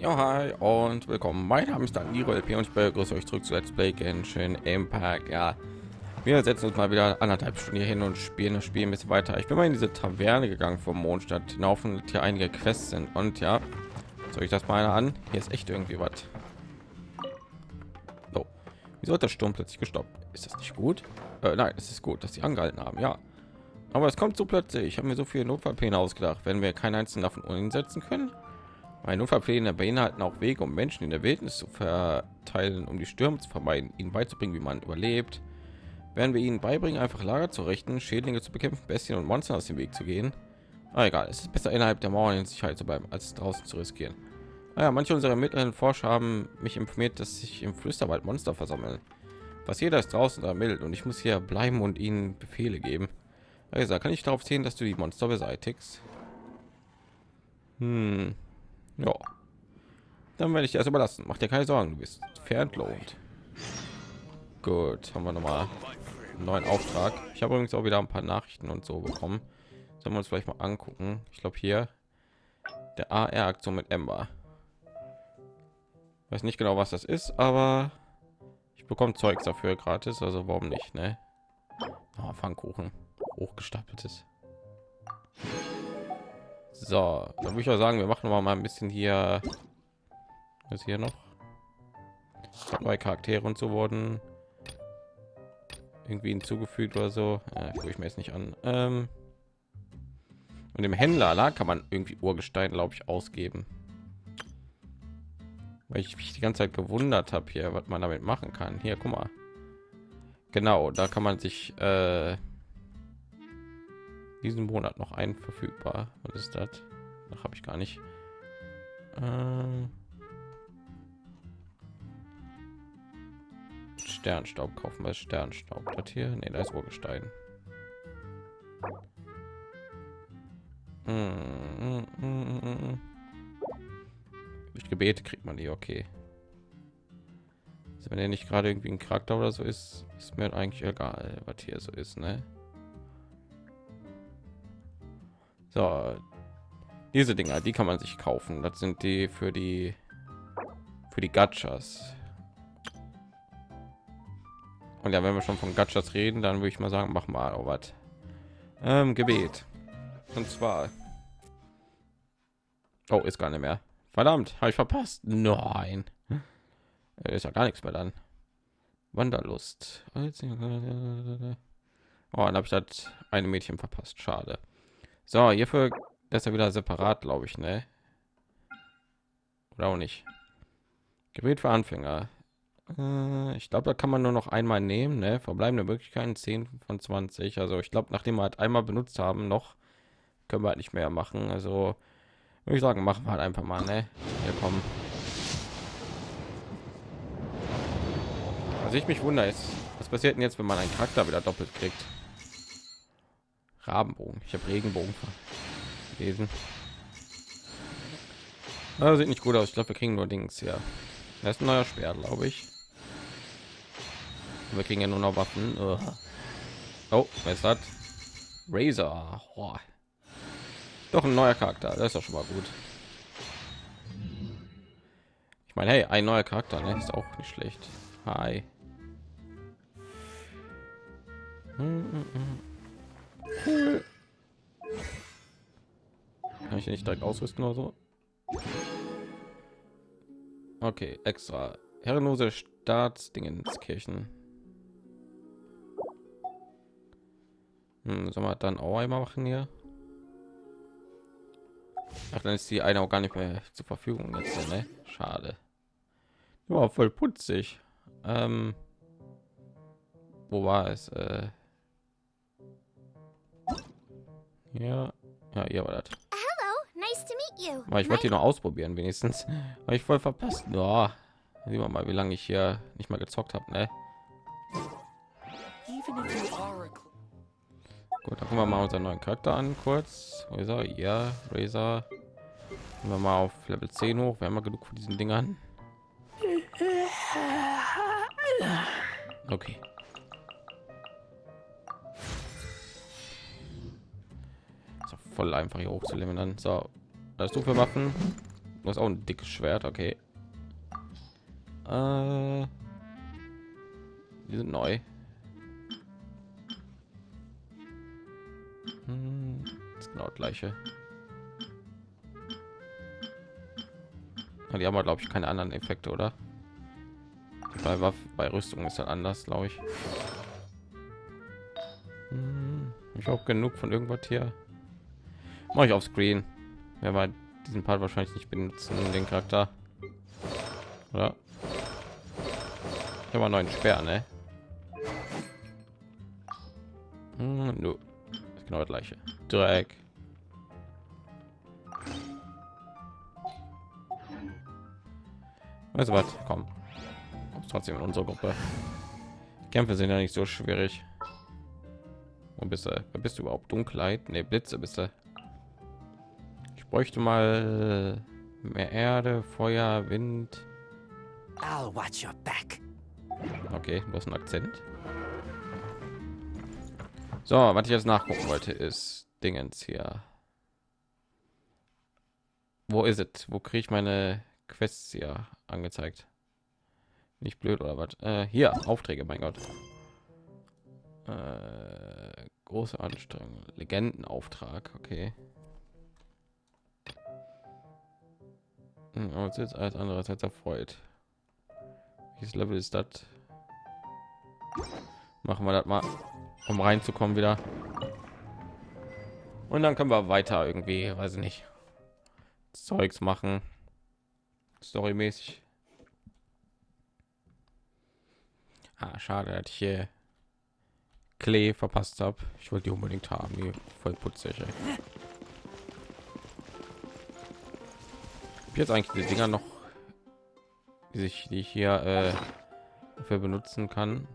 Ja, hi und willkommen. Mein Name ist Danilo LP und ich begrüße euch zurück zu Let's Play Genshin Impact. Ja, wir setzen uns mal wieder anderthalb Stunden hier hin und spielen das Spiel ein bisschen weiter. Ich bin mal in diese Taverne gegangen vom Mondstadt hinauf und hier einige Quests sind. Und ja, soll ich das mal an? Hier ist echt irgendwie was. So, wieso hat der Sturm plötzlich gestoppt? Ist das nicht gut? Äh, nein, es ist gut, dass sie angehalten haben. Ja, aber es kommt so plötzlich. Ich habe mir so viele Notfallpläne ausgedacht, wenn wir keinen einzigen davon umsetzen können. Meine Notfallpläne beinhalten auch Wege, um Menschen in der Wildnis zu verteilen, um die Stürme zu vermeiden, ihnen beizubringen, wie man überlebt. Werden wir ihnen beibringen, einfach Lager zu richten, Schädlinge zu bekämpfen, Bestien und Monster aus dem Weg zu gehen. Ah, egal, es ist besser innerhalb der Mauern in Sicherheit zu bleiben, als draußen zu riskieren. Naja, manche unserer mittleren Forscher haben mich informiert, dass sich im Flüsterwald Monster versammeln. Was jeder ist draußen ermittelt und ich muss hier bleiben und ihnen Befehle geben. Also kann ich darauf sehen, dass du die Monster beseitigst. Hm. Ja. Dann werde ich das überlassen. Mach dir keine Sorgen, du bist verentlohnt. Gut, haben wir noch mal einen neuen Auftrag. Ich habe übrigens auch wieder ein paar Nachrichten und so bekommen. Sollen wir uns vielleicht mal angucken. Ich glaube hier der AR-Aktion mit Ember. Weiß nicht genau, was das ist, aber ich bekomme Zeugs dafür gratis, also warum nicht, ne? Oh, Pfannkuchen, hochgestapeltes. So, dann würde ich auch sagen, wir machen mal ein bisschen hier. Was hier noch? Zwei Charaktere und so wurden irgendwie hinzugefügt oder so. Ja, ich mir jetzt nicht an. Ähm und dem Händler da kann man irgendwie Urgestein, glaube ich, ausgeben. Weil ich mich die ganze Zeit gewundert habe hier, was man damit machen kann. Hier, guck mal. Genau, da kann man sich äh, diesen Monat noch ein verfügbar. Was ist das? Noch habe ich gar nicht. Ähm Sternstaub kaufen wir Sternstaub. Das hier, nee, da ist Urgestein. Mm, mm, mm, Durch Gebete kriegt man die okay. Also wenn er nicht gerade irgendwie ein Charakter oder so ist, ist mir eigentlich egal, was hier so ist, ne? So, diese Dinger, die kann man sich kaufen. Das sind die für die für die Gachas. Und ja, wenn wir schon von Gachas reden, dann würde ich mal sagen, mach mal was. Ähm, Gebet. Und zwar. Oh, ist gar nicht mehr. Verdammt, habe ich verpasst. Nein. Ist ja gar nichts mehr dann. Wanderlust. Oh, dann habe ich das eine Mädchen verpasst. Schade. So, hierfür ist er wieder separat, glaube ich, ne? Oder auch nicht. Gerät für Anfänger. Äh, ich glaube, da kann man nur noch einmal nehmen, ne? Verbleibende Möglichkeiten 10 von 20. Also ich glaube, nachdem wir halt einmal benutzt haben, noch können wir halt nicht mehr machen. Also würde ich sagen, machen wir halt einfach mal, ne? Hier kommen. Also ich mich wundere ist, was passiert denn jetzt, wenn man einen Charakter wieder doppelt kriegt? Rabenbogen. Ich habe Regenbogen lesen. Also sieht nicht gut aus. Ich glaube, wir kriegen nur Dings ja. Das ist ein neuer Speer, glaube ich. Wir kriegen ja nur noch Waffen. Oh, was hat? Razor. Oh. Doch ein neuer Charakter. Das ist doch schon mal gut. Ich meine, hey, ein neuer Charakter ne? ist auch nicht schlecht. Hi. Cool. Kann ich nicht direkt ausrüsten oder so? Okay, extra. Herrenlose Staatsdingenskirchen. Hm, soll man dann auch einmal machen hier? Ach, dann ist die eine auch gar nicht mehr zur Verfügung jetzt, ne? Schade. Ja, voll putzig. Ähm, wo war es? Äh, ja, ja, ihr war das. Aber ich wollte die noch ausprobieren, wenigstens. Aber ich voll verpasst. Ja, sehen wir mal, wie lange ich hier nicht mal gezockt habe. Ne? Gut, dann gucken wir mal unseren neuen Charakter an, kurz. Razor, ja, Razor. Gehen wir mal auf Level 10 hoch. Wir haben mal genug von diesen Dingern. Okay. Voll einfach hier hoch zu limitieren. So, was du für Waffen? Du auch ein dickes Schwert, okay. Äh, die sind neu. Hm, ist genau das gleiche. Die haben glaube ich keine anderen Effekte, oder? Bei Waff bei Rüstung ist dann anders, glaube ich. Hm, ich habe genug von irgendwas hier. Mache ich auf Screen. Wer war diesen Part wahrscheinlich nicht benutzen, den Charakter. Oder? Ich habe einen neuen Sperr, ne? Hm, no. genau das gleiche. Dreck. Du was? Komm. Trotzdem in unsere Gruppe. Kämpfe sind ja nicht so schwierig. Wo bist du? Bist du überhaupt? Dunkelheit? Ne, Blitze bist du. Bräuchte mal mehr Erde, Feuer, Wind. I'll watch your back. Okay, du hast einen Akzent. So, was ich jetzt nachgucken wollte, ist Dingens hier. Wo ist es? Wo kriege ich meine Quests hier angezeigt? Nicht blöd oder was? Äh, hier Aufträge, mein Gott. Äh, große Anstrengung, Legendenauftrag, okay. Hm, uns jetzt als andererseits erfreut. Welches Level ist das? Machen wir das mal, um reinzukommen wieder. Und dann können wir weiter irgendwie, weiß ich nicht, Zeugs machen. Storymäßig. Ah, schade, dass ich hier Klee verpasst habe. Ich wollte die unbedingt haben, die voll putzig. Ey. Jetzt eigentlich die Dinger noch, die sich, die ich hier äh, dafür benutzen kann.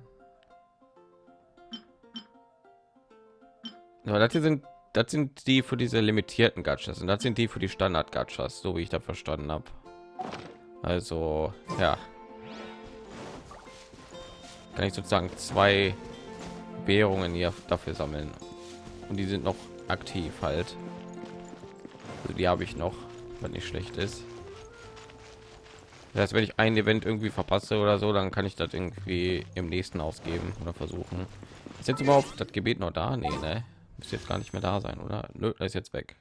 Ja, das hier sind das sind die für diese limitierten Gachas und das sind die für die Standard Gachas, so wie ich da verstanden habe. Also ja, kann ich sozusagen zwei Währungen hier dafür sammeln und die sind noch aktiv halt. Also die habe ich noch, wenn nicht schlecht ist. Das heißt, wenn ich ein Event irgendwie verpasse oder so, dann kann ich das irgendwie im nächsten ausgeben oder versuchen. Ist jetzt überhaupt das Gebet noch da? Nee, ne? Muss jetzt gar nicht mehr da sein, oder? Nö, ist jetzt weg.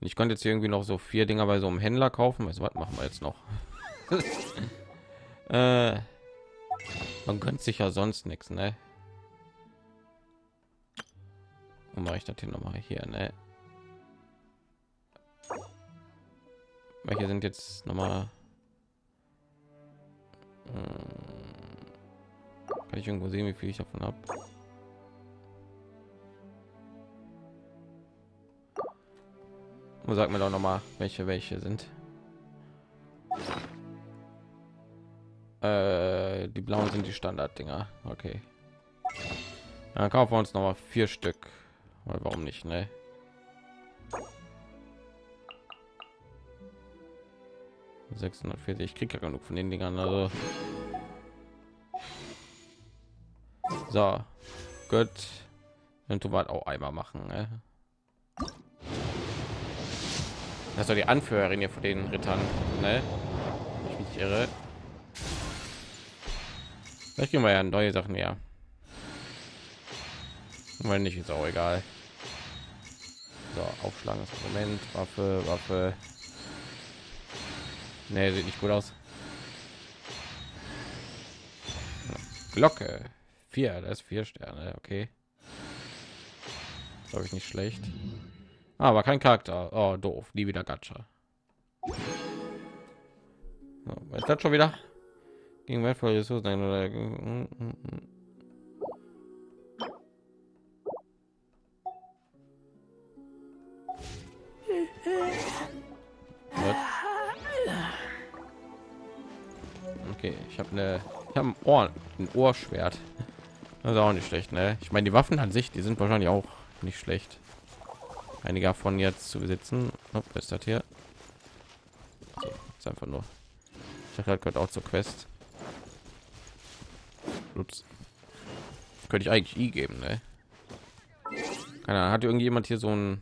Und ich konnte jetzt irgendwie noch so vier Dinger bei so einem Händler kaufen. Also, was machen wir jetzt noch? äh, man gönnt sich ja sonst nichts, ne? Und mache ich das hier noch mal hier, ne? Welche sind jetzt noch mal? Hm, kann ich irgendwo sehen, wie viel ich davon habe? Sag mir doch noch mal, welche welche sind. Äh, die blauen sind die Standard-Dinger. Okay. Dann kaufen wir uns noch mal vier Stück. Weil warum nicht, ne? Ich kriege ja genug von den Dingern. Also. So, gut. Und du wart auch einmal machen. Ne? Das soll die Anführerin hier von den Rittern, ne? Ich mich irre. Vielleicht gehen wir ja neue Sachen ja. Weil nicht ist auch egal. So, aufschlagen das Moment, Waffe, Waffe. Ne, sieht nicht gut aus. Glocke. Vier, das ist vier Sterne, okay. Glaube ich nicht schlecht. Ah, aber kein Charakter. Oh, doof. Nie wieder Gacha. So, ist das schon wieder? Gegen wertvolle Ressourcen oder Okay, ich habe eine, ich habe ein Ohr, ein Ohrschwert. Das ist auch nicht schlecht, ne? Ich meine, die Waffen an sich, die sind wahrscheinlich auch nicht schlecht. Einige davon jetzt zu besitzen. Oh, ist das hier? So, ist einfach nur. Ich habe gehört auch zur Quest. Ups. Könnte ich eigentlich i geben, ne? Keine Ahnung, hat irgendjemand hier so ein,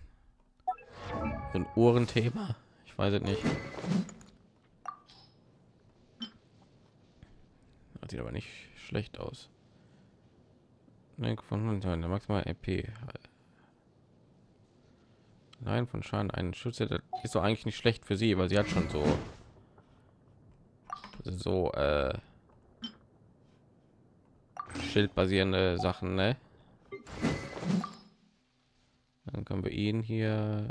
so ein Ohrenthema? Ich weiß es nicht. Das sieht aber nicht schlecht aus. Von der maximal EP. Nein, von Schaden einen Schütze das ist doch eigentlich nicht schlecht für sie, weil sie hat schon so so äh, schildbasierende Sachen, ne? Dann können wir ihn hier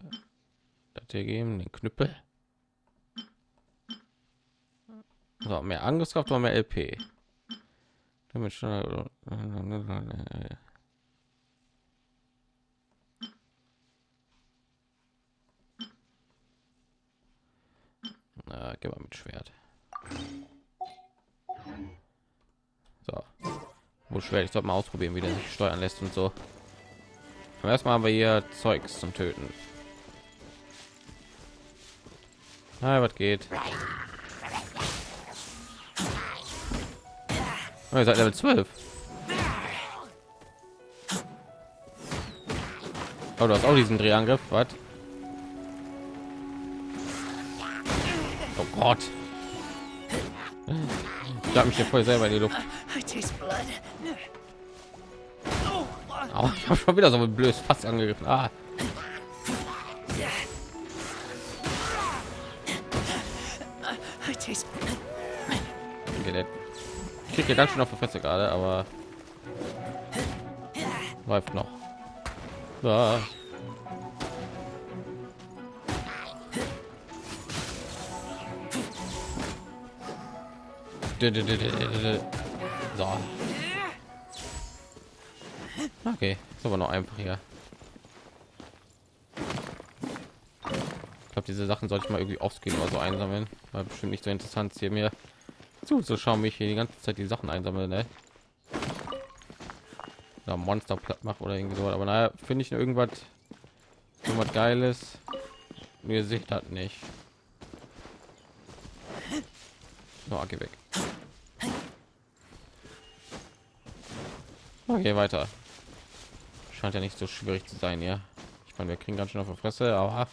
das geben, den Knüppel. So, mehr Angriffskraft oder mehr LP. Damit schon. Na, geh mal mit Schwert. So. Wo schwer, ich sollte mal ausprobieren, wie der sich steuern lässt und so. Erstmal haben wir hier Zeugs zum Töten. Na, was geht? Oh, ihr seid Level 12. Oh, du hast auch diesen Drehangriff, was? Oh Gott. Ich habe mich hier voll selber in die Luft. Oh, ich habe schon wieder so ein blödes Fass angegriffen. Ah. Kriegt ganz schön auf der Fresse gerade, aber läuft noch. Ah. So. Okay, ist aber noch einfach hier. Ich glaube, diese Sachen sollte ich mal irgendwie aufgehen oder so einsammeln. War bestimmt nicht so interessant hier mir zuzuschauen, wie ich hier die ganze Zeit die Sachen einsammeln, ne? Da Monster platt macht oder irgendwie so. Aber naja, finde ich irgendwas, irgendwas Geiles. Mir sieht das nicht. No, geh weg. Okay, weiter. Scheint ja nicht so schwierig zu sein, ja. Ich meine, wir kriegen ganz schön auf der Fresse, aber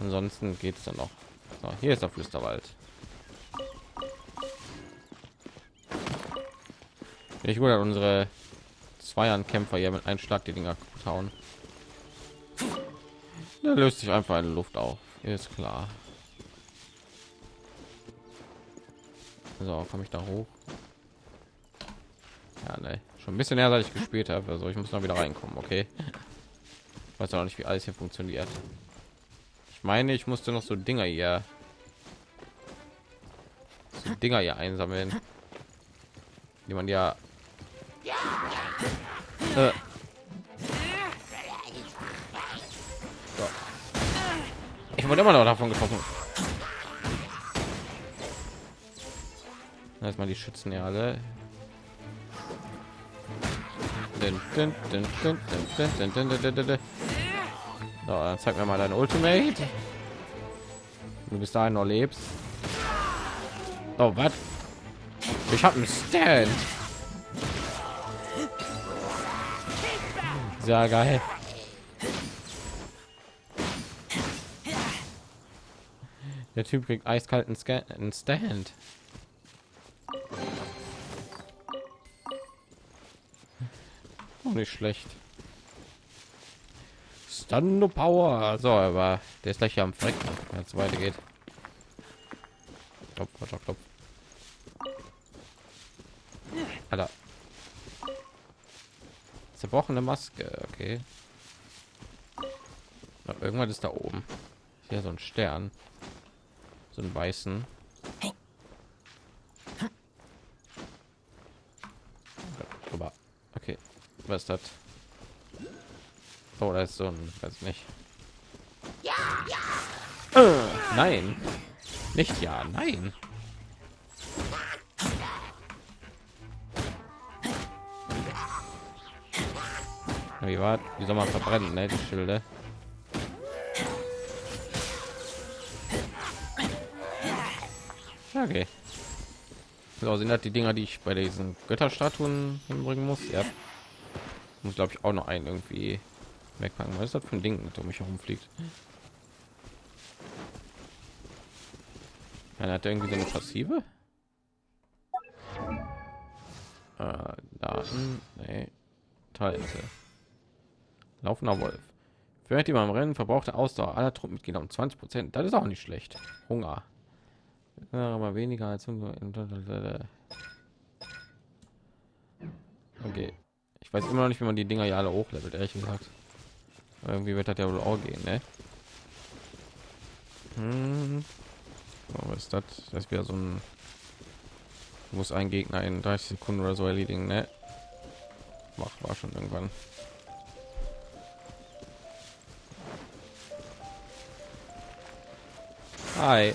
ansonsten geht es dann noch. So, hier ist der Flüsterwald. Ich würde unsere Zweiern-Kämpfer hier mit einem Schlag die Dinger hauen. Da löst sich einfach eine Luft auf. Ist klar. So, komme ich da hoch? Ja, ne. Schon ein bisschen her, seit ich gespielt habe. Also ich muss noch wieder reinkommen, okay? Weiß auch nicht, wie alles hier funktioniert. Ich meine, ich musste noch so Dinger hier, so Dinger hier einsammeln, die man ja. Äh. So. Ich wurde immer noch davon getroffen. Erstmal die Schützen ja alle. So, dann zeig mir mal dein Ultimate. Du bist da noch lebst. Oh, was? Ich habe einen Stand. Sehr geil. Der Typ kriegt eiskalten Stand. nicht schlecht. Stand Power. So, aber der ist gleich am Frecken, wenn es weitergeht. Zerbrochene Maske, okay. Na, irgendwann ist da oben. Hier so ein Stern. So ein weißen. Was ist das? Oh, da ist so ein, weiß nicht. Ja, ja. Äh, nein, nicht ja, nein. Wie war? Wie soll man verbrennen, ne? Die Schilde. Okay. So sind das die Dinger, die ich bei diesen Götterstatuen hinbringen muss. Ja muss glaube ich auch noch ein irgendwie wegpacken was ist das für ein ding mit um mich herumfliegt Ja, hat irgendwie so eine passive? Äh, Daten, nee. Talente. Laufender Wolf. Während beim Rennen verbrauchte Ausdauer aller Truppenmitglieder um 20 Prozent. Das ist auch nicht schlecht. Hunger. Ja, aber weniger als Okay. Ich weiß immer noch nicht, wie man die Dinger ja alle hochlevelt, ehrlich gesagt. Irgendwie wird das ja wohl auch gehen, ne? Hm. Oh, was ist das? Das wäre so ein muss ein Gegner in 30 Sekunden oder so erledigen, ne? Mach war schon irgendwann. Hi.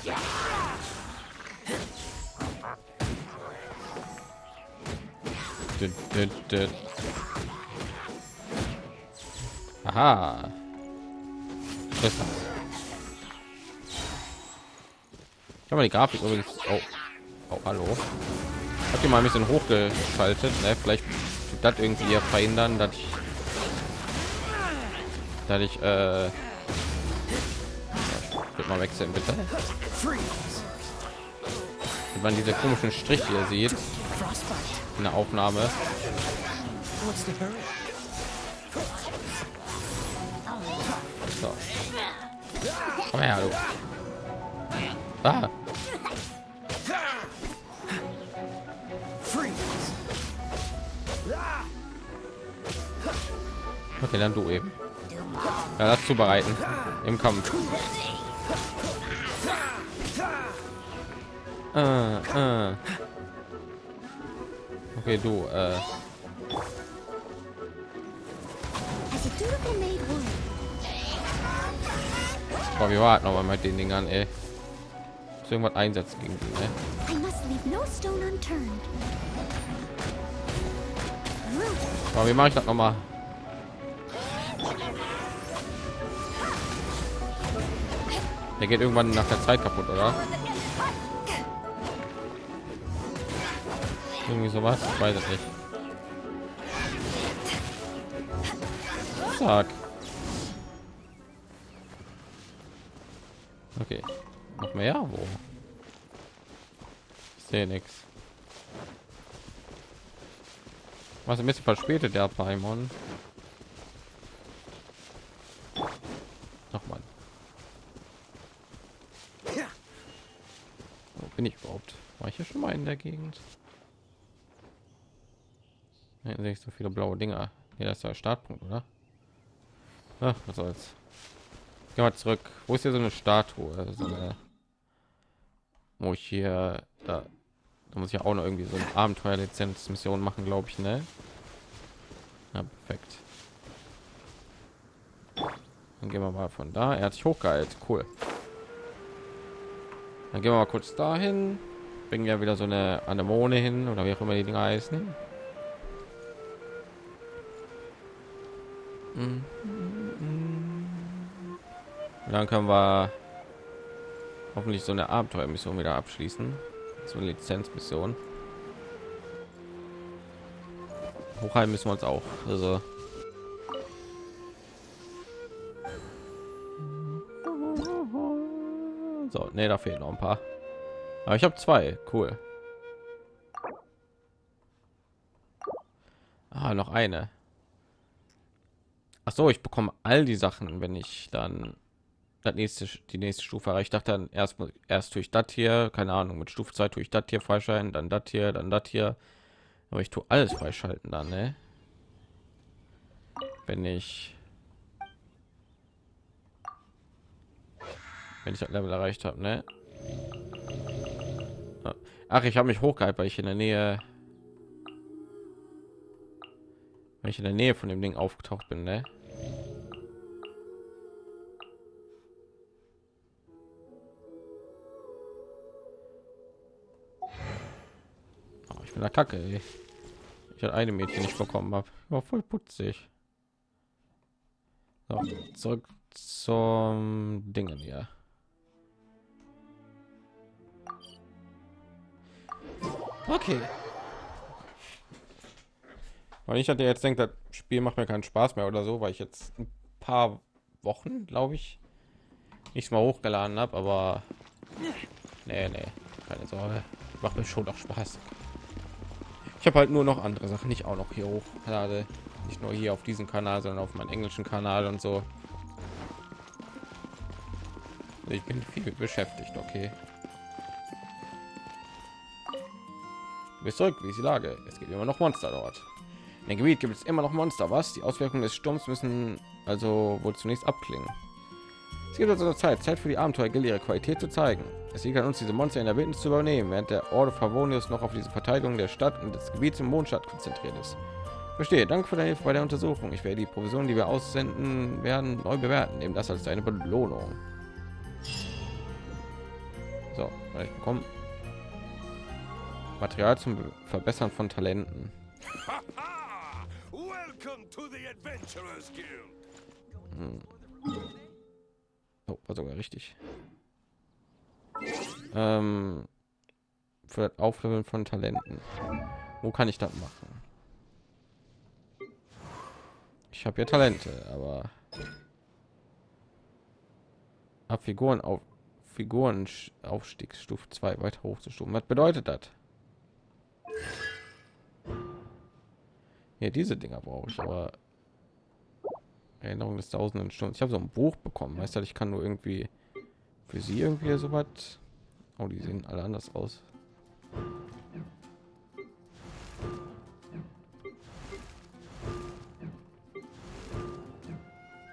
Aha. Das ich habe die Grafik übrigens. Oh. oh, hallo. Habt ihr mal ein bisschen hochgeschaltet? Ne? Vielleicht das irgendwie verhindern, dass ich, dass ich äh, mal wechseln bitte. Wenn man diese komischen Strich hier sieht in der Aufnahme. So. Komm her, du. Ah. Okay, dann du eben. Ja, das zubereiten im Kampf. Äh, äh. Okay, du. Äh. Boah, wir warten noch mal mit den Dingern, ey. Irgendwas einsetzen gegen die, ne? Aber wie mache ich das noch mal? Der geht irgendwann nach der Zeit kaputt, oder? Irgendwie sowas, ich weiß es nicht. Zack. Okay. Noch mehr? Wo? Ich sehe nichts. Was ein bisschen verspätet der Paimon. bin ich überhaupt? War ich hier schon mal in der Gegend? Hier sehe ich so viele blaue Dinger. Hier ist der Startpunkt, oder? Ach, was soll's. Gehen wir zurück. Wo ist hier so eine Statue? So eine, wo ich hier da, da muss ich auch noch irgendwie so eine Abenteuerlizenz-Mission machen, glaube ich, ne? Ja, perfekt. Dann gehen wir mal von da. Er hat sich hochgehalten. Cool. Dann gehen wir mal kurz dahin. Bringen ja wieder so eine Anemone hin oder wie auch immer die Dinger heißen. Und dann können wir hoffentlich so eine Abenteuermission wieder abschließen. So eine Lizenzmission. Hochhalten müssen wir uns auch. Also So, ne, da fehlen noch ein paar. Aber ich habe zwei. Cool. Ah, noch eine. Ach so, ich bekomme all die Sachen, wenn ich dann das nächste die nächste Stufe erreicht. dachte dann erst erst durch das hier, keine Ahnung, mit Stufe 2 tue ich das hier freischalten, dann das hier, dann das hier. Aber ich tue alles freischalten dann, ne? Wenn ich wenn ich das Level erreicht habe, ne? Ach, ich habe mich hochgehalten, weil ich in der Nähe, weil ich in der Nähe von dem Ding aufgetaucht bin, ne? Oh, ich bin der Kacke. Ey. Ich hatte eine Mädchen nicht bekommen habe. War voll putzig. So, zurück zum Dingen hier. Okay. Weil ich hatte jetzt denkt, das Spiel macht mir keinen Spaß mehr oder so, weil ich jetzt ein paar Wochen, glaube ich, nicht mal hochgeladen habe, aber Nee, nee, keine Sorge. Macht mir schon noch Spaß. Ich habe halt nur noch andere Sachen, nicht auch noch hier hochlade. Nicht nur hier auf diesem Kanal, sondern auf meinem englischen Kanal und so. Ich bin viel beschäftigt, okay. bis zurück, wie ist die Lage? Es gibt immer noch Monster dort. In dem Gebiet gibt es immer noch Monster, was? Die Auswirkungen des Sturms müssen also wohl zunächst abklingen. Es gibt also Zeit, Zeit für die Abenteuer ihre Qualität zu zeigen. Es liegt an uns, diese Monster in der Wildnis zu übernehmen, während der Orde Favonius noch auf diese Verteidigung der Stadt und des Gebiets im Mondstadt konzentriert ist. Verstehe. Danke für deine Hilfe bei der Untersuchung. Ich werde die Provision, die wir aussenden werden, neu bewerten. Nehmen das als deine Belohnung. So, ich bekommen Material zum Verbessern von Talenten. Hm. Oh, war sogar richtig. Ähm, für das Aufleveln von Talenten. Wo kann ich das machen? Ich habe ja Talente, aber ab Figuren auf Figuren Aufstiegsstufe 2 weiter hochzustufen. Was bedeutet das? Ja, diese Dinger brauche ich, aber Erinnerung des tausenden Stunden. Ich habe so ein Buch bekommen. Weißt du, ich kann nur irgendwie für sie irgendwie so was. Oh, die sehen alle anders aus.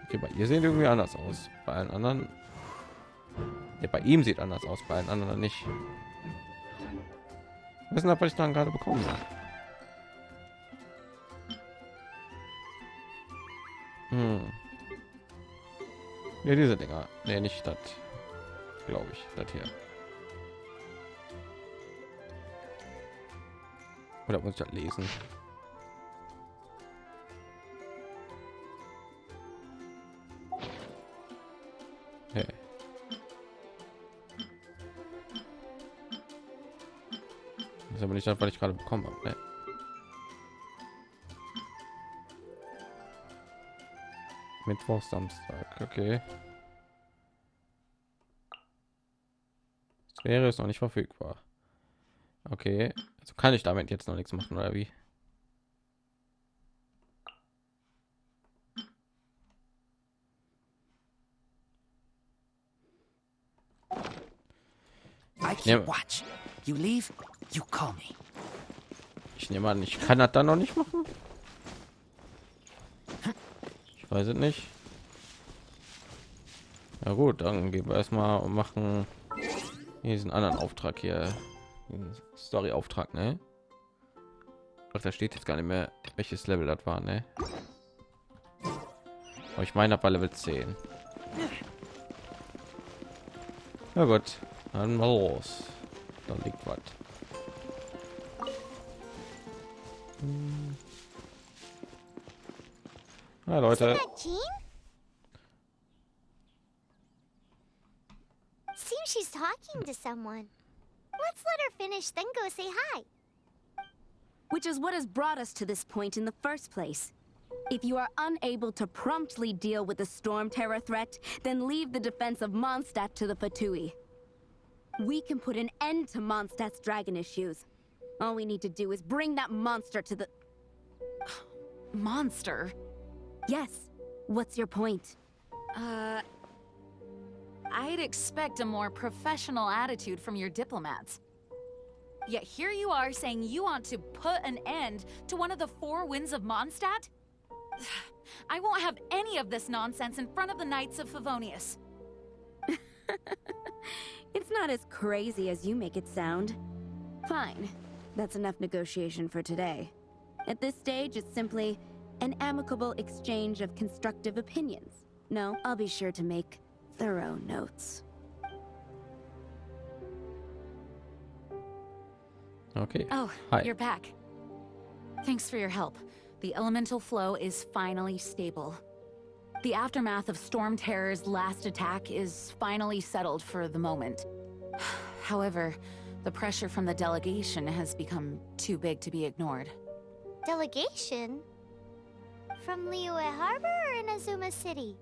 Okay, bei ihr sehen irgendwie anders aus. Bei allen anderen. Ja, bei ihm sieht anders aus, bei allen anderen nicht. Wissen, was ich dann gerade bekommen habe. Hm. Ja, diese Dinger. Nee, nicht das. Glaube ich, das hier. Oder muss ich das lesen? Hey. Das ist aber nicht das, was ich gerade bekommen habe. Ne? Mittwoch, Samstag. Okay. Das wäre es noch nicht verfügbar. Okay, also kann ich damit jetzt noch nichts machen oder wie? watch. You leave, you call me. Ich nehme an, ich kann das dann noch nicht machen weiß es nicht. Ja gut dann gehen wir erstmal und machen diesen anderen auftrag hier. Story auftrag ne? Ach, da steht jetzt gar nicht mehr welches level das war ne? Aber ich meine bei level 10 ja gut dann mal los. Dann liegt was. hm. Ja, Leute. Uh, Seems she's talking to someone. Let's let her finish, then go say hi. Which is what has brought us to this point in the first place. If you are unable to promptly deal with the Storm Terror threat, then leave the defense of Mondstadt to the Fatui. We can put an end to Mondstadt's dragon issues. All we need to do is bring that monster to the... monster? Yes. What's your point? Uh... I'd expect a more professional attitude from your diplomats. Yet here you are saying you want to put an end to one of the four winds of Mondstadt? I won't have any of this nonsense in front of the Knights of Favonius. it's not as crazy as you make it sound. Fine. That's enough negotiation for today. At this stage, it's simply an amicable exchange of constructive opinions. No, I'll be sure to make thorough notes. Okay. Oh, Hi. you're back. Thanks for your help. The elemental flow is finally stable. The aftermath of Storm Terror's last attack is finally settled for the moment. However, the pressure from the delegation has become too big to be ignored. Delegation? From Liyue Harbor or Inazuma City?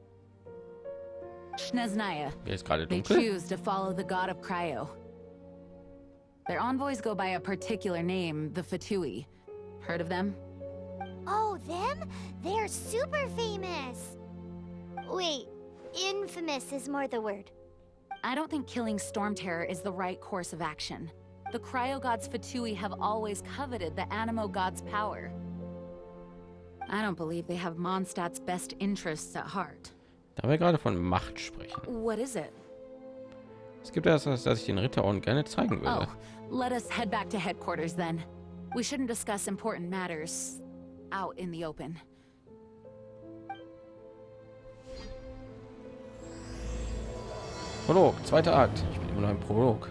Snezhnaya. Ist gerade They choose to follow the god of Cryo. Their envoys go by a particular name, the Fatui. Heard of them? Oh, them? They're super famous. Wait, infamous is more the word. I don't think killing Storm Terror is the right course of action. The Cryo Gods Fatui have always coveted the Animo God's power. I don't believe they have Mondstadt's best interests at heart. Da wir gerade von Macht sprechen. What is it? Es gibt etwas, das ich den Ritterorden gerne zeigen würde. Oh, let us head back to headquarters then. We shouldn't discuss important matters out in the open. Prolog, zweiter Akt. Ich bin immer noch im Prolog.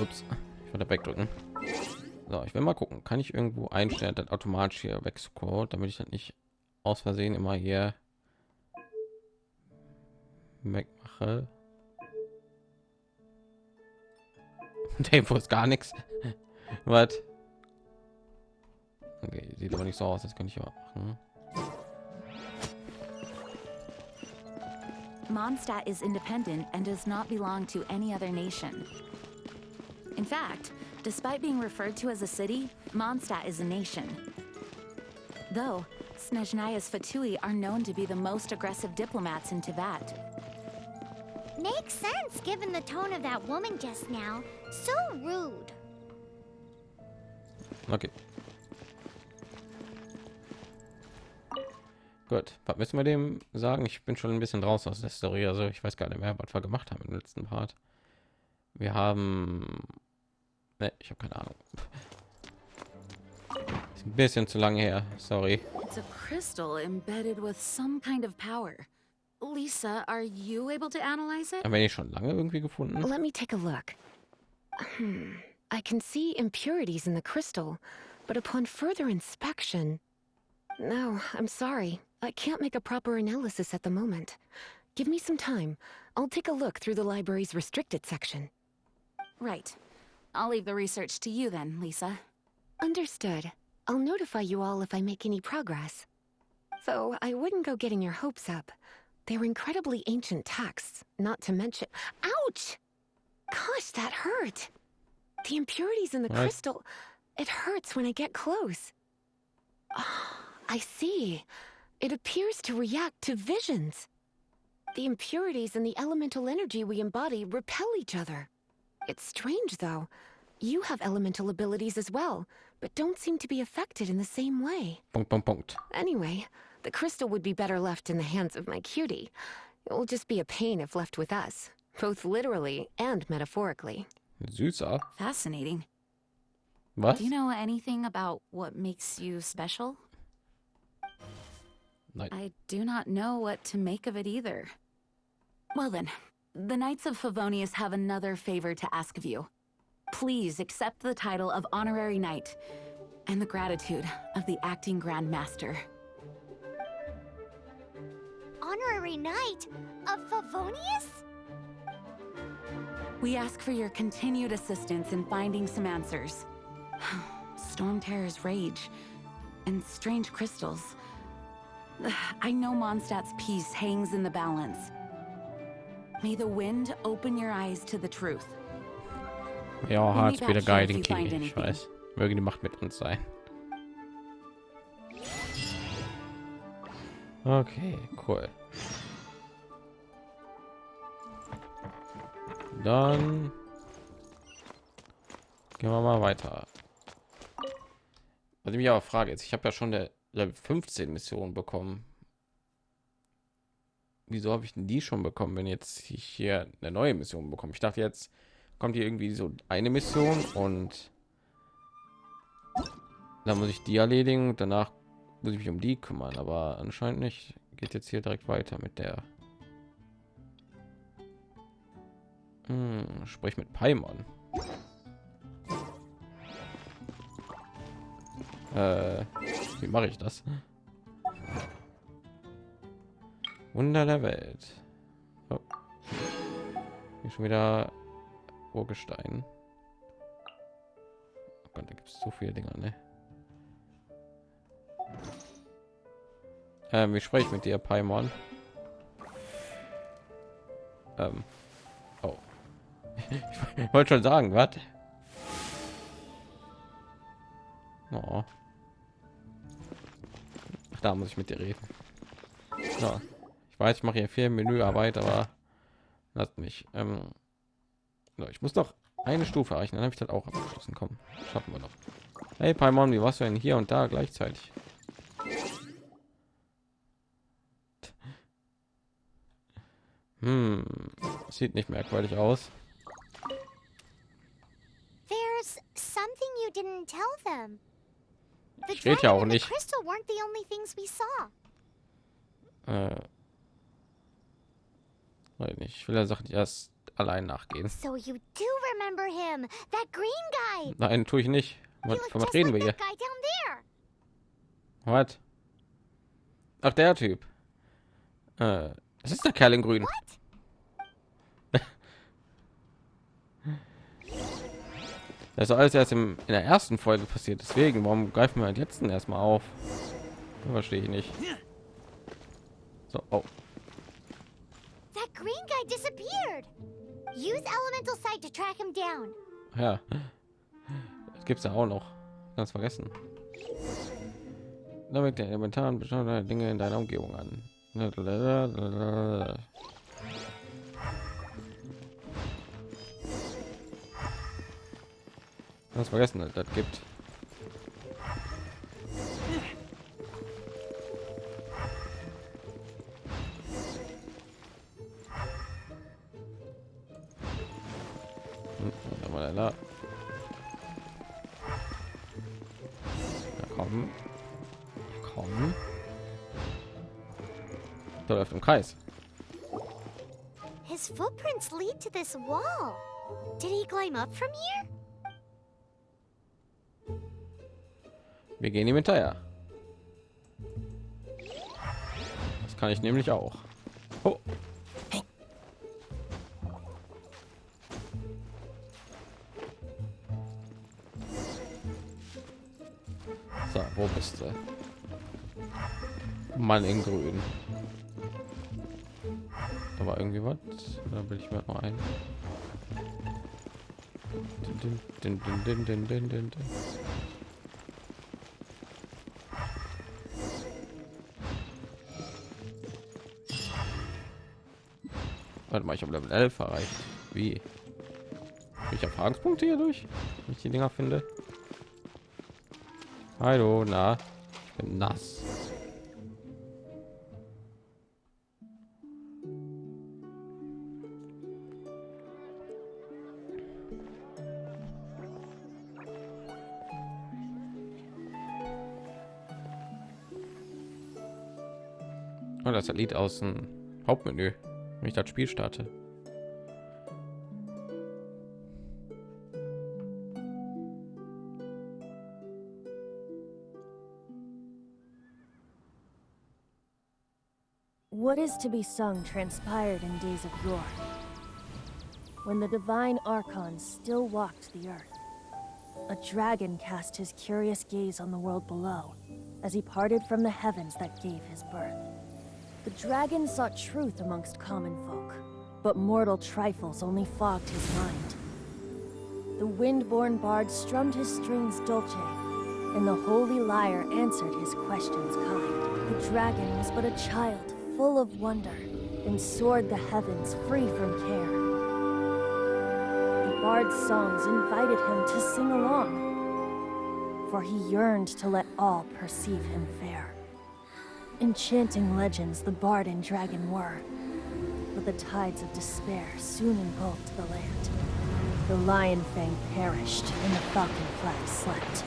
Ups, ich wollte wegdrücken. So, ich will mal gucken. Kann ich irgendwo einstellen, dass automatisch hier wegscrollt, damit ich das nicht aus Versehen immer hier wegmache. Tempo ist gar nichts. Was? Okay, sieht aber nicht so aus. Das kann ich auch machen. Mondstadt is independent and does not belong to any other nation. In fact, despite being referred to as a city, Mondstadt is a nation. Though, Snezhnaya's Fatui are known to be the most aggressive diplomats in Tibet. Makes sense given the tone of that woman just now. So rude. Okay. Gut, was müssen wir dem sagen? Ich bin schon ein bisschen draußen aus der Story, also ich weiß gar nicht mehr, was wir gemacht haben im letzten Part. Wir haben, ne, ich habe keine Ahnung. Ist ein bisschen zu lange her, sorry. It's a crystal embedded with some kind of power. Lisa, are you able to analyze it? Haben wir schon lange irgendwie gefunden? Let me take a look. Hmm. I can see impurities in the crystal, but upon further inspection... No, I'm sorry. I can't make a proper analysis at the moment. Give me some time. I'll take a look through the library's restricted section. Right. I'll leave the research to you then, Lisa. Understood. I'll notify you all if I make any progress. Though I wouldn't go getting your hopes up. They're incredibly ancient texts, not to mention... Ouch! Gosh, that hurt! The impurities in the What? crystal... It hurts when I get close. Ah, I see. It appears to react to visions. The impurities and the elemental energy we embody repel each other. It's strange, though. You have elemental abilities as well, but don't seem to be affected in the same way. Anyway, the crystal would be better left in the hands of my cutie. It will just be a pain if left with us, both literally and metaphorically. Süßer. Fascinating. What? Do you know anything about what makes you special? Nein. I do not know what to make of it either. Well then, the Knights of Favonius have another favor to ask of you. Please accept the title of Honorary Knight and the gratitude of the Acting Grand Master. Honorary Knight of Favonius? We ask for your continued assistance in finding some answers. Storm Terror's rage and strange crystals. I know Mondstadt's peace hangs in the balance. May the wind open your eyes to the truth. Ja, meet wieder guiding Key. Ich weiß. Möge die Macht mit uns sein. Okay, cool. Dann gehen wir mal weiter. Was ich mich aber frage jetzt, ich habe ja schon der Level 15 Mission bekommen. Wieso habe ich denn die schon bekommen, wenn jetzt ich hier eine neue Mission bekomme? Ich dachte jetzt kommt hier irgendwie so eine Mission und dann muss ich die erledigen. Danach muss ich mich um die kümmern, aber anscheinend nicht. Geht jetzt hier direkt weiter mit der. Hm, sprich mit Paimon. Äh, wie mache ich das? Wunder der Welt. Oh. Hier schon wieder Urgestein. Oh Gott, da gibt es so viele Dinger, ne? Ähm, wie spreche ich mit dir, Paimon? Ähm. Oh. ich wollte schon sagen, was? Oh. Da muss ich mit dir reden. Ja. Ich weiß, ich mache hier viel Menüarbeit, aber lasst mich. Ähm, ich muss doch eine Stufe erreichen, dann habe ich das auch abgeschlossen. Kommen, schaffen wir noch. Hey Paimon, wie warst du denn hier und da gleichzeitig? Hm, sieht nicht merkwürdig aus. There's something you didn't tell them. The Steht ja auch nicht. Äh, weiß nicht, ich will der Sache nicht erst allein nachgehen. So you do remember him, that green guy. Nein, tue ich nicht. Was, von was reden wir hier? Was? Ach, der Typ. Äh, das ist der Kerl in Grün. Das ist alles erst im, in der ersten Folge passiert. Deswegen, warum greifen wir den letzten erstmal auf? Verstehe ich nicht. So, oh. Green guy disappeared. Use elemental sight to track him down. Ja. Das gibt's ja auch noch. Ganz vergessen. Damit der elementaren bestimmte Dinge in deiner Umgebung an. Ganz vergessen, das gibt. Kreis. His footprints lead to this wall. Did he climb up from here? Wir gehen ihm hinterher. Das kann ich nämlich auch. Oh. So, wo bist du? Mann in grün. Da will ich mir mal ein. Din, din, din. Warte mal, ich habe Level 11 erreicht. Wie? Ich Erfahrungspunkte hier durch, wenn ich die Dinger finde. Hallo, na, ich bin nass. Das Lied aus dem Hauptmenü, wenn ich das Spiel starte. What is to be sung transpired in days of yore, when the divine archons still walked the earth. A dragon cast his curious gaze on the world below, as he parted from the heavens that gave his birth. The dragon sought truth amongst common folk, but mortal trifles only fogged his mind. The wind-born bard strummed his strings dolce, and the holy lyre answered his questions kind. The dragon was but a child, full of wonder, and soared the heavens free from care. The bard's songs invited him to sing along, for he yearned to let all perceive him fair. Enchanting legends the bard and dragon were, but the tides of despair soon engulfed the land. The lion fang perished, and the falcon flag slept.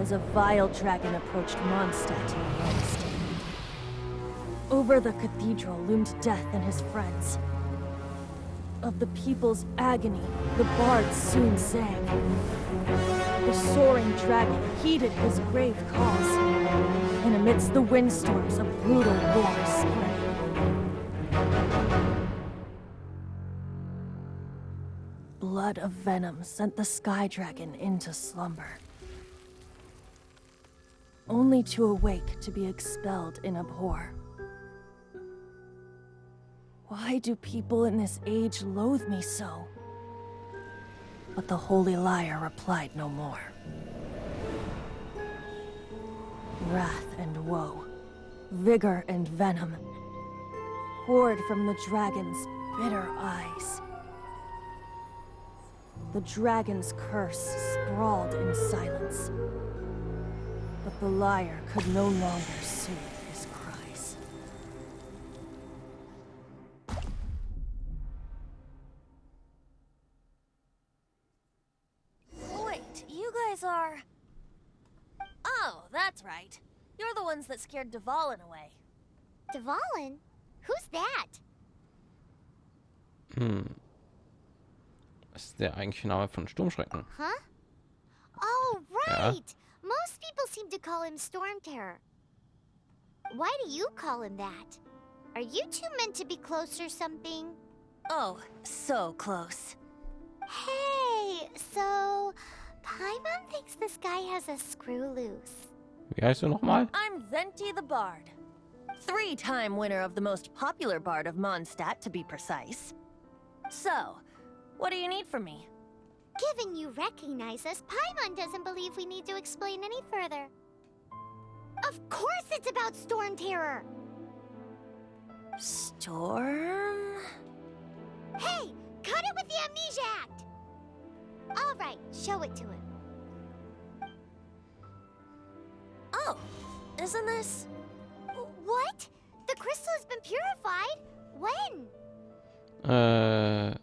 As a vile dragon approached Mondstadt in the west. Over the cathedral loomed death and his friends. Of the people's agony, the bards soon sang. The soaring dragon heeded his grave cause, amidst the windstorms of brutal war spread. Blood of venom sent the sky dragon into slumber. Only to awake to be expelled in abhor. Why do people in this age loathe me so? But the holy liar replied no more. Wrath and woe, vigor and venom, poured from the dragon's bitter eyes. The dragon's curse sprawled in silence. But the liar could no longer soothe that's right. You're the ones that scared Dvalin away. Dvalin? Who's that? Hm. Was ist der eigentliche Name von Sturmschrecken? Huh? Oh, Yeah. right. Most people seem to call him Storm Terror. Why do you call him that? Are you two meant to be close or something? Oh, so close. Hey, so Paimon thinks this guy has a screw loose. Wie heißt du noch mal? I'm Zenti the Bard. Three-time winner of the most popular bard of Mondstadt, to be precise. So, what do you need from me? Given you recognize us, Paimon doesn't believe we need to explain any further. Of course it's about Storm Terror! Storm? Hey, cut it with the Amnesia Act! Alright, show it to him. Oh, isn't this... What? The crystal has been purified? When? Äh,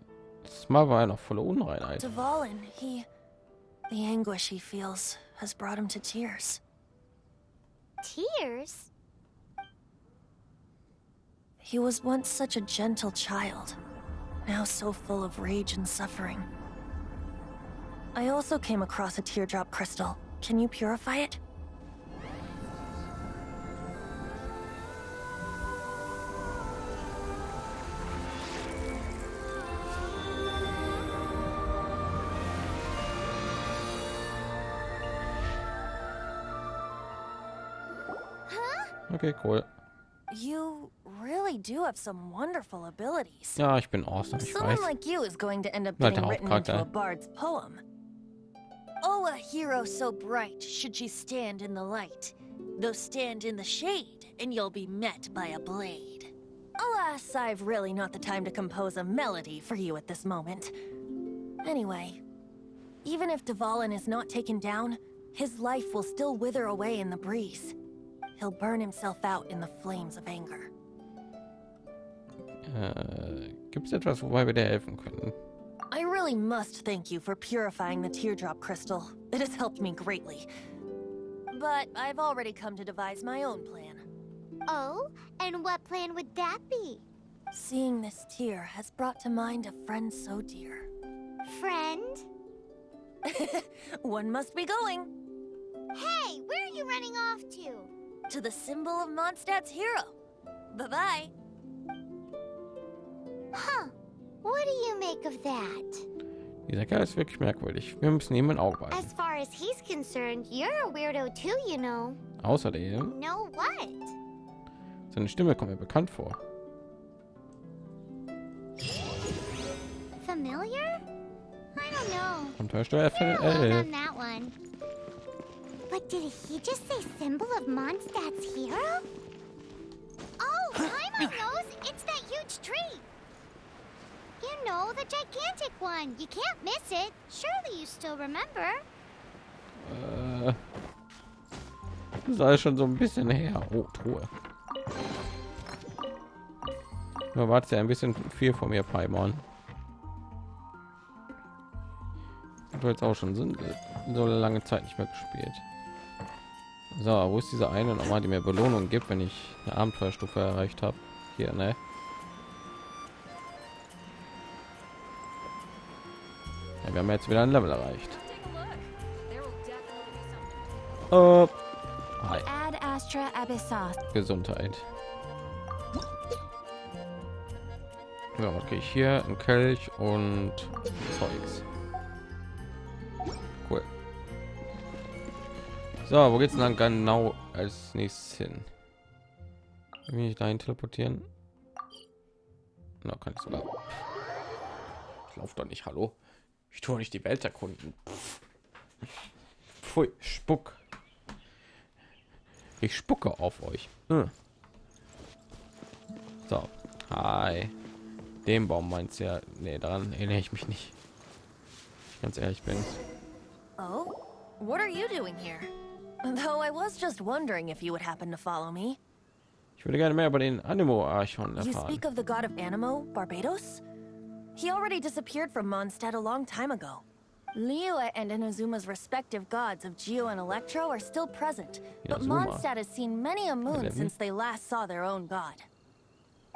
das Mal war ja noch voller Unreinheit. Dvalin, he... The anguish he feels has brought him to tears. Tears? He was once such a gentle child, now so full of rage and suffering. I also came across a teardrop crystal. Can you purify it? Okay, cool. You really do have some wonderful abilities. Ja, ich bin awesome, ich Someone weiß. like you is going to end up getting written into a bard's poem. Oh, a hero so bright should she stand in the light. Though stand in the shade, and you'll be met by a blade. Alas, I've really not the time to compose a melody for you at this moment. Anyway, even if Dvalin is not taken down, his life will still wither away in the breeze. He'll burn himself out in the flames of anger. Äh, Gibt es etwas, wobei wir dir helfen können? I really must thank you for purifying the teardrop crystal. It has helped me greatly. But I've already come to devise my own plan. Oh, and what plan would that be? Seeing this tear has brought to mind a friend so dear. Friend? One must be going Hey, where are you running off to? To the symbol of Mondstadt's hero. Bye-bye. Huh. What do you make of that? Dieser Kerl ist wirklich merkwürdig. Wir müssen ihm ein Auge behalten. As far as he's concerned, you're a weirdo too, you know. Außerdem, Know what? seine Stimme kommt mir bekannt vor. Familiar? I don't know. Abenteuersteuer You're alone 11. on that one. But did he just say symbol of Mondstadt's hero? Oh, Paimon knows! It's that huge tree! You know, the gigantic one. You can't miss it. Surely you still remember. Äh, das ist alles schon so ein bisschen her. Oh, Truhe. Du wartest ja ein bisschen viel von mir, Paimon. Du jetzt auch schon so lange Zeit nicht mehr gespielt. So, wo ist diese eine nochmal, die mir Belohnung gibt, wenn ich eine Abenteuerstufe erreicht habe? Hier, ne? Ja, wir haben jetzt wieder ein Level erreicht. Äh, hi. Gesundheit. Ja, was kriege ich hier? Ein Kelch und Zeugs. Cool. So, wo geht's denn dann genau als nächstes hin? Wie ich dahin teleportieren? Na, kann ich sogar. Ich laufe doch nicht, hallo. Ich tue nicht die Welt erkunden. Pfui, Spuck. Ich spucke auf euch. Äh. So, hi. Den Baum meinst du ja? Nee, daran erinnere ich mich nicht. Ich ganz ehrlich bin. Oh? What are you doing here? Though I was just wondering if you would happen to follow me. Ich würde gerne mehr über den Animo Archon You speak of the god of Animo, Barbados? He already disappeared from Mondstadt a long time ago. Liyue and Inazuma's respective gods of Geo and Electro are still present, but Inazuma. Mondstadt has seen many a moon since they last saw their own god.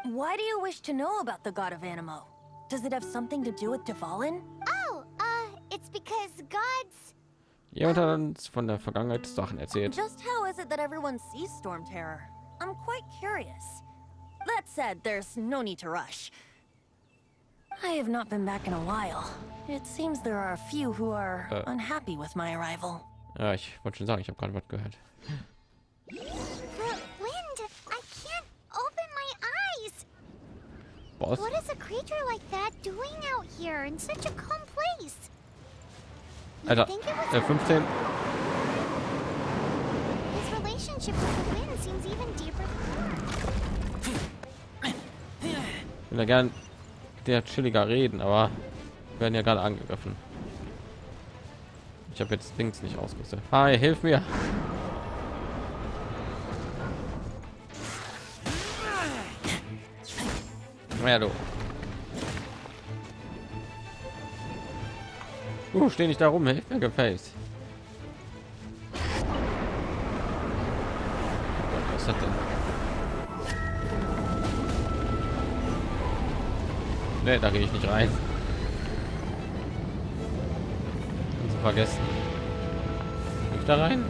Why do you wish to know about the god of Animo? Does it have something to do with Dvalin? Oh, uh, it's because gods. Jemand hat uns von der Vergangenheit Sachen erzählt. Just how is it that everyone sees Storm Terror? I'm quite curious. That said, there's no need to rush. I have not been back in a while. It seems there are a few who are Uh. unhappy with my arrival. Ja, ich wollte schon sagen, ich habe gerade was gehört. The wind. I can't open my eyes. Boss, What is a creature like that doing out here in such a calm place? Alter, äh, 15. his relationship with the wind seems even deeper than yours. Ich will ja gern der chilliger reden, aber wir werden ja gerade angegriffen. Ich habe jetzt Dings nicht ausgerüstet. Hi, hilf mir. Ja, du. Uh, steh nicht da rum, hilf mir gefällt. Was das denn? Nee, da gehe ich nicht rein. Du vergessen. Geh ich da rein?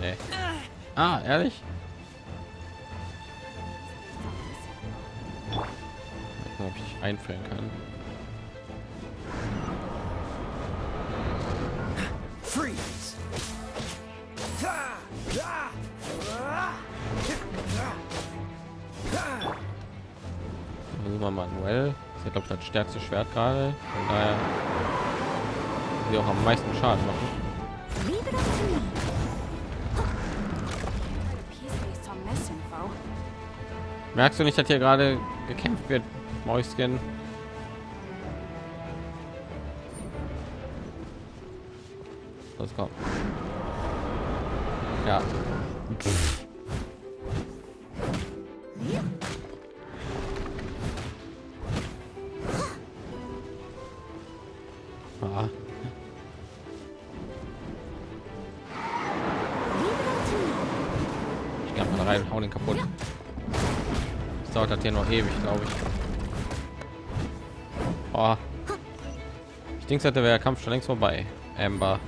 Nee. Ah, ehrlich? Ob ich einfrieren kann. Stärkste Schwert gerade. Von daher sie auch am meisten Schaden machen. Merkst du nicht, dass hier gerade gekämpft wird, Mäuschen? Das kommt. Ja. Dauert hier noch ewig, glaube ich. Oh. Ich denke, hätte wäre der Kampf schon längst vorbei. Amber.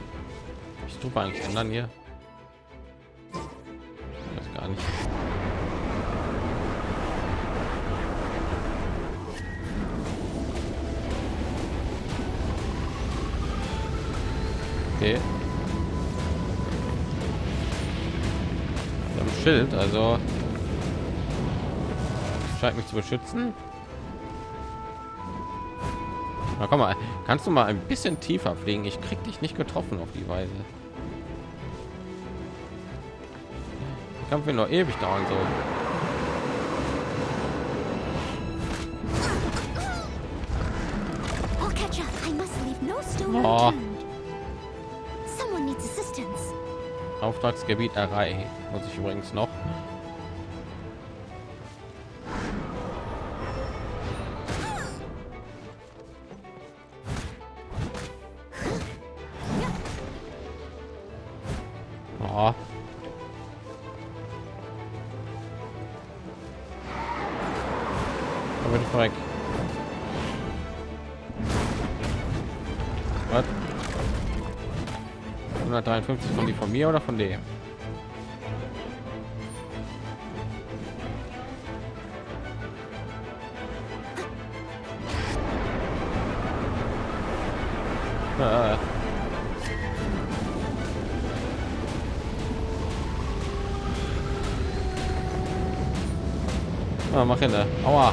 Ich tue eigentlich ändern hier. Zu beschützen. Na komm mal, kannst du mal ein bisschen tiefer fliegen? Ich krieg dich nicht getroffen auf die Weise. Der Kampf wird noch ewig dauern so. Oh. assistance. Auftragsgebiet erreicht. Muss ich übrigens noch. 153 von die von mir oder von dem? Äh. Ah, mach hin, ne? Aua.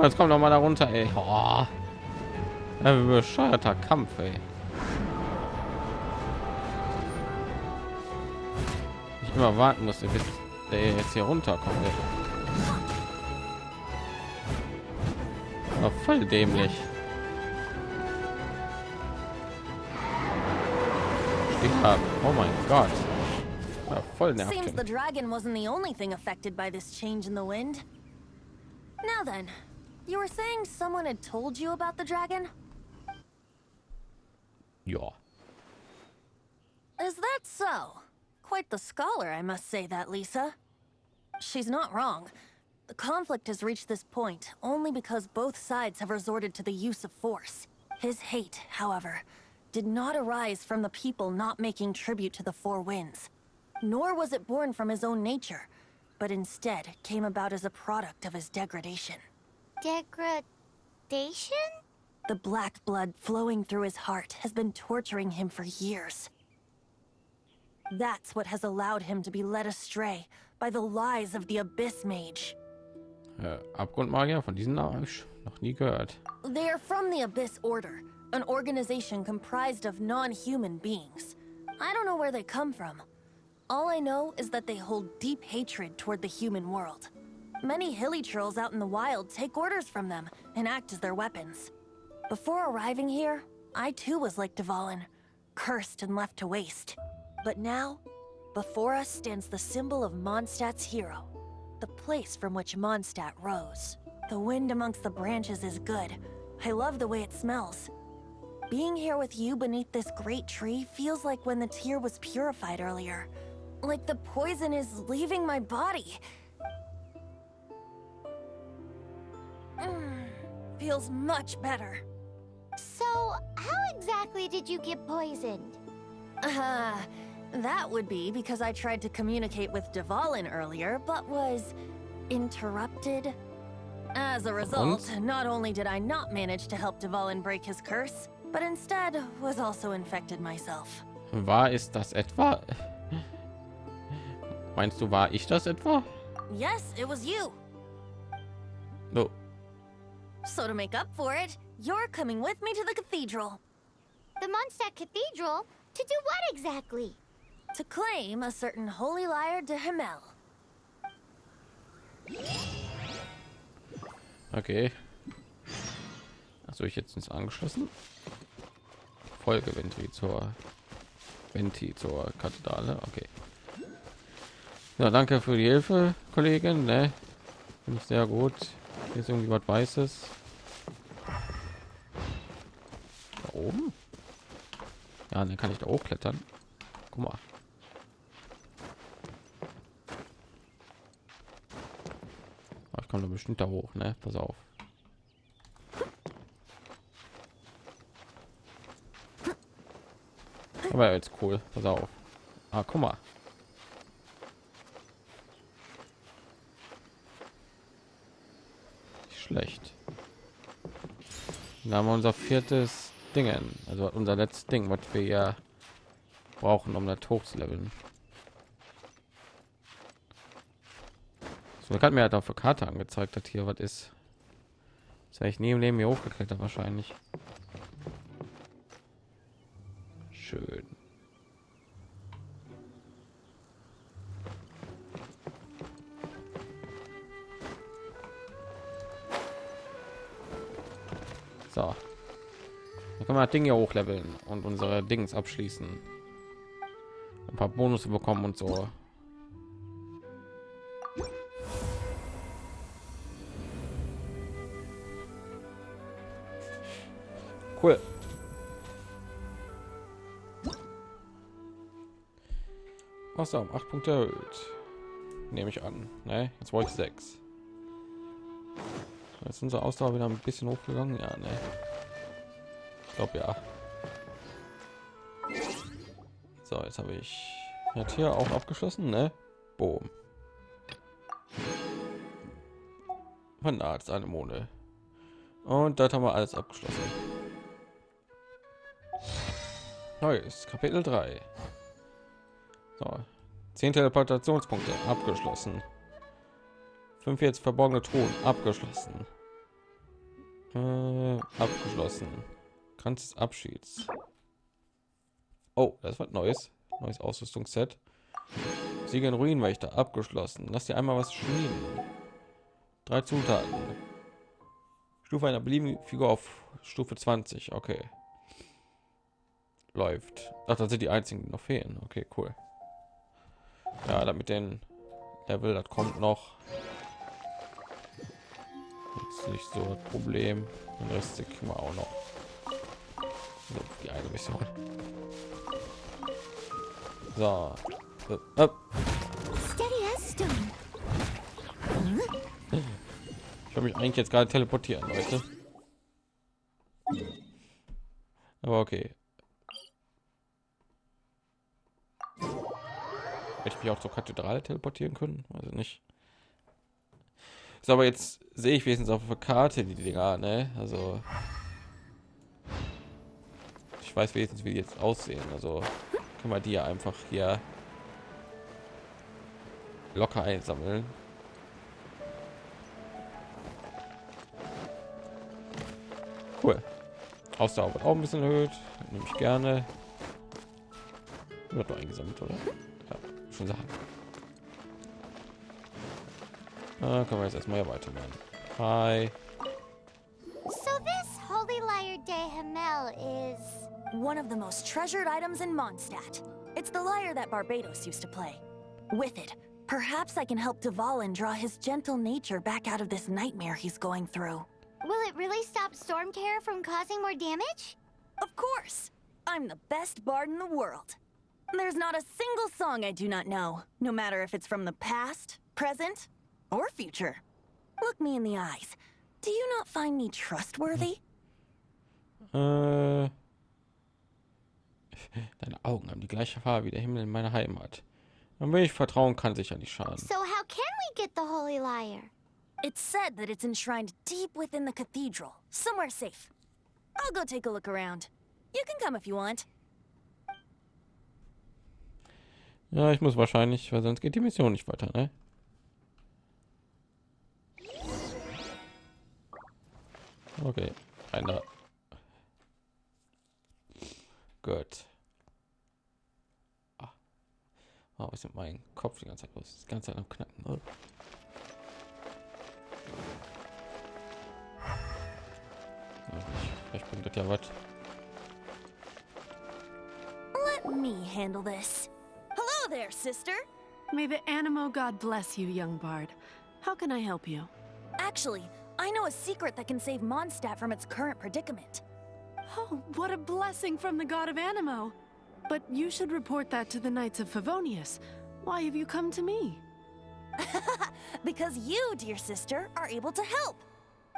Oh, jetzt kommt noch mal da runter, ey. Oh. Ein bescheuerter Kampf, ey. Ich immer warten musste, bis der jetzt hier runterkommt. Ey. War voll dämlich. Oh mein Gott. War voll Seems nervig. the dragon wasn't the only thing affected by this change in the wind. Now then, you were saying someone had told you about the dragon? Ja. Is that so? Quite the scholar, I must say that, Lisa. She's not wrong. The conflict has reached this point only because both sides have resorted to the use of force. His hate, however, did not arise from the people not making tribute to the Four Winds. Nor was it born from his own nature, but instead came about as a product of his degradation. Degradation? The black blood flowing through his heart has been torturing him for years. That's what has allowed him to be led astray by the lies of the Abyss Mage. Äh, Abgrundmagier von diesen Namen ich noch nie gehört. They are from the Abyss Order, an organization comprised of non-human beings. I don't know where they come from. All I know is that they hold deep hatred toward the human world. Many hilly trolls out in the wild take orders from them and act as their weapons. Before arriving here, I too was like Dvalin, cursed and left to waste. But now, before us stands the symbol of Mondstadt's hero, the place from which Mondstadt rose. The wind amongst the branches is good. I love the way it smells. Being here with you beneath this great tree feels like when the tear was purified earlier. Like the poison is leaving my body. feels much better. So, how exactly did you get poisoned? Uh, that would be because I tried to communicate with Dvalin earlier, but was interrupted. As a result, not only did I not manage to help Dvalin break his curse, but instead was also infected myself. War ist das etwa? Meinst du, war ich das etwa? Yes, it was you. No. So to make up for it, you're coming with me to the cathedral The Mondstadt Cathedral? To do what exactly? to claim a certain holy liar de Himmel. Okay. Also ich jetzt ins angeschlossen. Folge Venti zur Venti zur Kathedrale. Okay. Ja, danke für die Hilfe, Kollegin. Ne? Finde ich sehr gut. Hier ist irgendwie was Weißes. Da oben? Ja, dann kann ich da hochklettern. Guck mal. Aber Ich komme da bestimmt da hoch, ne? Pass auf. Aber jetzt cool. Pass auf. Ah, guck mal. Schlecht. Dann haben wir unser viertes Dingen, also unser letztes Ding, was wir ja brauchen, um das hochzuleveln. So, hat mir halt auf der Karte angezeigt, dass hier was ist. Das ich im Leben hier hochgeklettert wahrscheinlich. 200 Dinge hochleveln und unsere Dings abschließen. Ein paar Bonus bekommen und so. Cool. Was da Punkte erhöht. Nehme ich an. Ne? Jetzt wollte ich sechs. Jetzt ist unsere Ausdauer wieder ein bisschen hochgegangen. Ja, ne. Glaube ja. So, jetzt habe ich hat hier auch abgeschlossen, ne? Boom. Von Arzt eine Mone. Und das haben wir alles abgeschlossen. Neues Kapitel 3. So, 10 Teleportationspunkte abgeschlossen. 45 verborgene Truhen abgeschlossen. Äh, abgeschlossen. Kranz des Abschieds. Oh, das wird neues. Neues Ausrüstungsset. Sieger Ruinenwächter abgeschlossen. Lass dir einmal was schmieden. Drei Zutaten. Stufe einer beliebigen Figur auf Stufe 20. Okay. Läuft. Ach, das sind die einzigen, die noch fehlen. Okay, cool. Ja, damit den Level, das kommt noch. Ist nicht so das Problem. Den Rest kriegen wir auch noch. Die eine Mission. So. Äh, äh. Ich habe mich eigentlich jetzt gerade teleportieren, Leute. Aber okay. Hätte ich mich auch zur Kathedrale teleportieren können? Also nicht. So, aber jetzt sehe ich wenigstens auf der Karte die Dinger, ne? Also ich weiß wenigstens, wie die jetzt aussehen. Also können wir die ja einfach hier locker einsammeln. Cool. Ausdauer wird auch ein bisschen erhöht. Nehme ich gerne. Wird doch eingesammelt, oder? Ja, schon sagen. Ah, können wir jetzt erstmal weitermachen. Hi. So this Holy Lyre de Hamel is... One of the most treasured items in Mondstadt. It's the lyre that Barbados used to play. With it, perhaps I can help Dvalin draw his gentle nature back out of this nightmare he's going through. Will it really stop Storm Terror from causing more damage? Of course! I'm the best bard in the world. There's not a single song I do not know, no matter if it's from the past, present, or future. Look me in the eyes. Do you not find me trustworthy? Äh, deine Augen haben die gleiche Farbe wie der Himmel in meiner Heimat. Und wenn ich vertrauen kann, sicher nicht schaden. So how can we get the Holy Lyre? It's said that it's enshrined deep within the cathedral, somewhere safe. I'll go take a look around. You can come if you want. Ja, ich muss wahrscheinlich, weil sonst geht die Mission nicht weiter, ne? Okay, einer. Gut. Oh, was ist mit meinem Kopf die ganze Zeit los? Die ganze Zeit am Knacken. Oh. Ich- Vielleicht bringt das ja was. Let me handle this. Hello there, sister. May the Animo God bless you, young bard. How can I help you? Actually, I know a secret that can save Mondstadt from its current predicament. Oh, what a blessing from the god of Animo! But you should report that to the Knights of Favonius. Why have you come to me? Because you, dear sister, are able to help.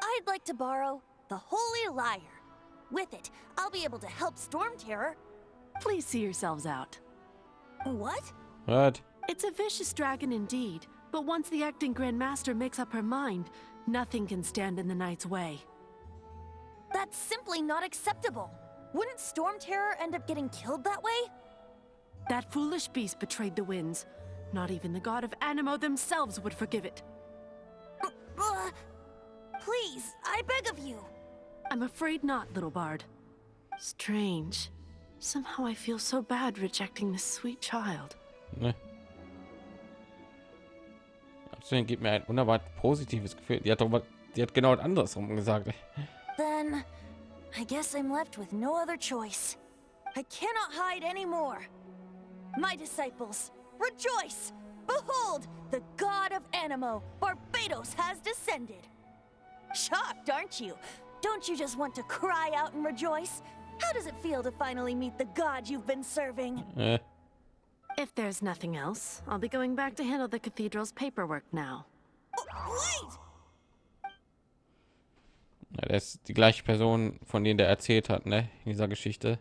I'd like to borrow the Holy Lyre. With it, I'll be able to help Storm Terror. Please see yourselves out. What? What? It's a vicious dragon indeed, but once the acting Grandmaster makes up her mind, nothing can stand in the Knight's way. That's simply not acceptable. Wouldn't Storm Terror end up getting killed that way? That foolish beast betrayed the winds. Not even the god of Animo themselves would forgive it. Uh, please, I beg of you. I'm afraid not, little bard. Strange. Somehow I feel so bad rejecting this sweet child. Ne? Absolut gibt mir ein wunderbar positives Gefühl. Die hat doch was, die hat genau das andersrum gesagt. Then, I guess I'm left with no other choice. I cannot hide anymore. My disciples, rejoice! Behold, the god of Animo, Barbados, has descended. Shocked, aren't you? Don't you just want to cry out and rejoice? How does it feel to finally meet the god you've been serving? Äh, If there's nothing else, I'll be going back to handle the cathedral's paperwork now. Oh, wait! Ja, das ist die gleiche Person, von denen der erzählt hat, ne? In dieser Geschichte.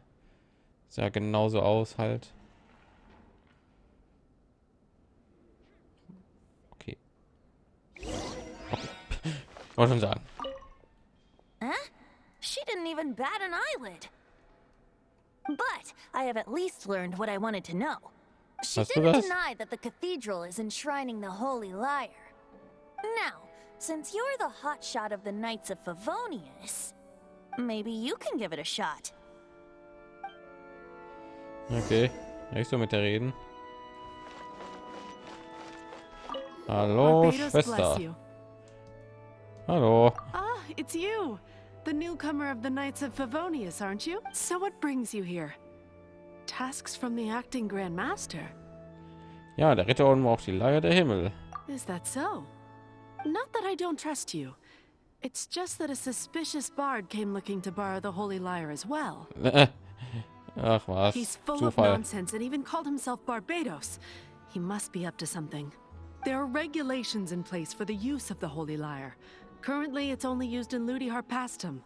Sah genauso aus halt. Okay. okay. Wollte schon sagen. She didn't even bat an eyelid. But I have at least learned what I wanted to know. She didn't deny that the cathedral is enshrining the Holy Lyre. Now, Since you're the hotshot of the Knights of Favonius, maybe you can give it a shot. Okay, ja, ich soll mit der reden. Hallo, Barbados Schwester. Hallo. Ah, it's you. The newcomer of the Knights of Favonius, aren't you? So what brings you here? Tasks from the acting Grand Master. Ja, der Ritter und auch die Leier der Himmel. Is that so? Not that I don't trust you. It's just that a suspicious bard came looking to borrow the Holy Lyre as well. Ach was, He's full of nonsense and even called himself Barbados. He must be up to something. There are regulations in place for the use of the Holy Lyre. Currently, it's only used in Ludi Harpastum.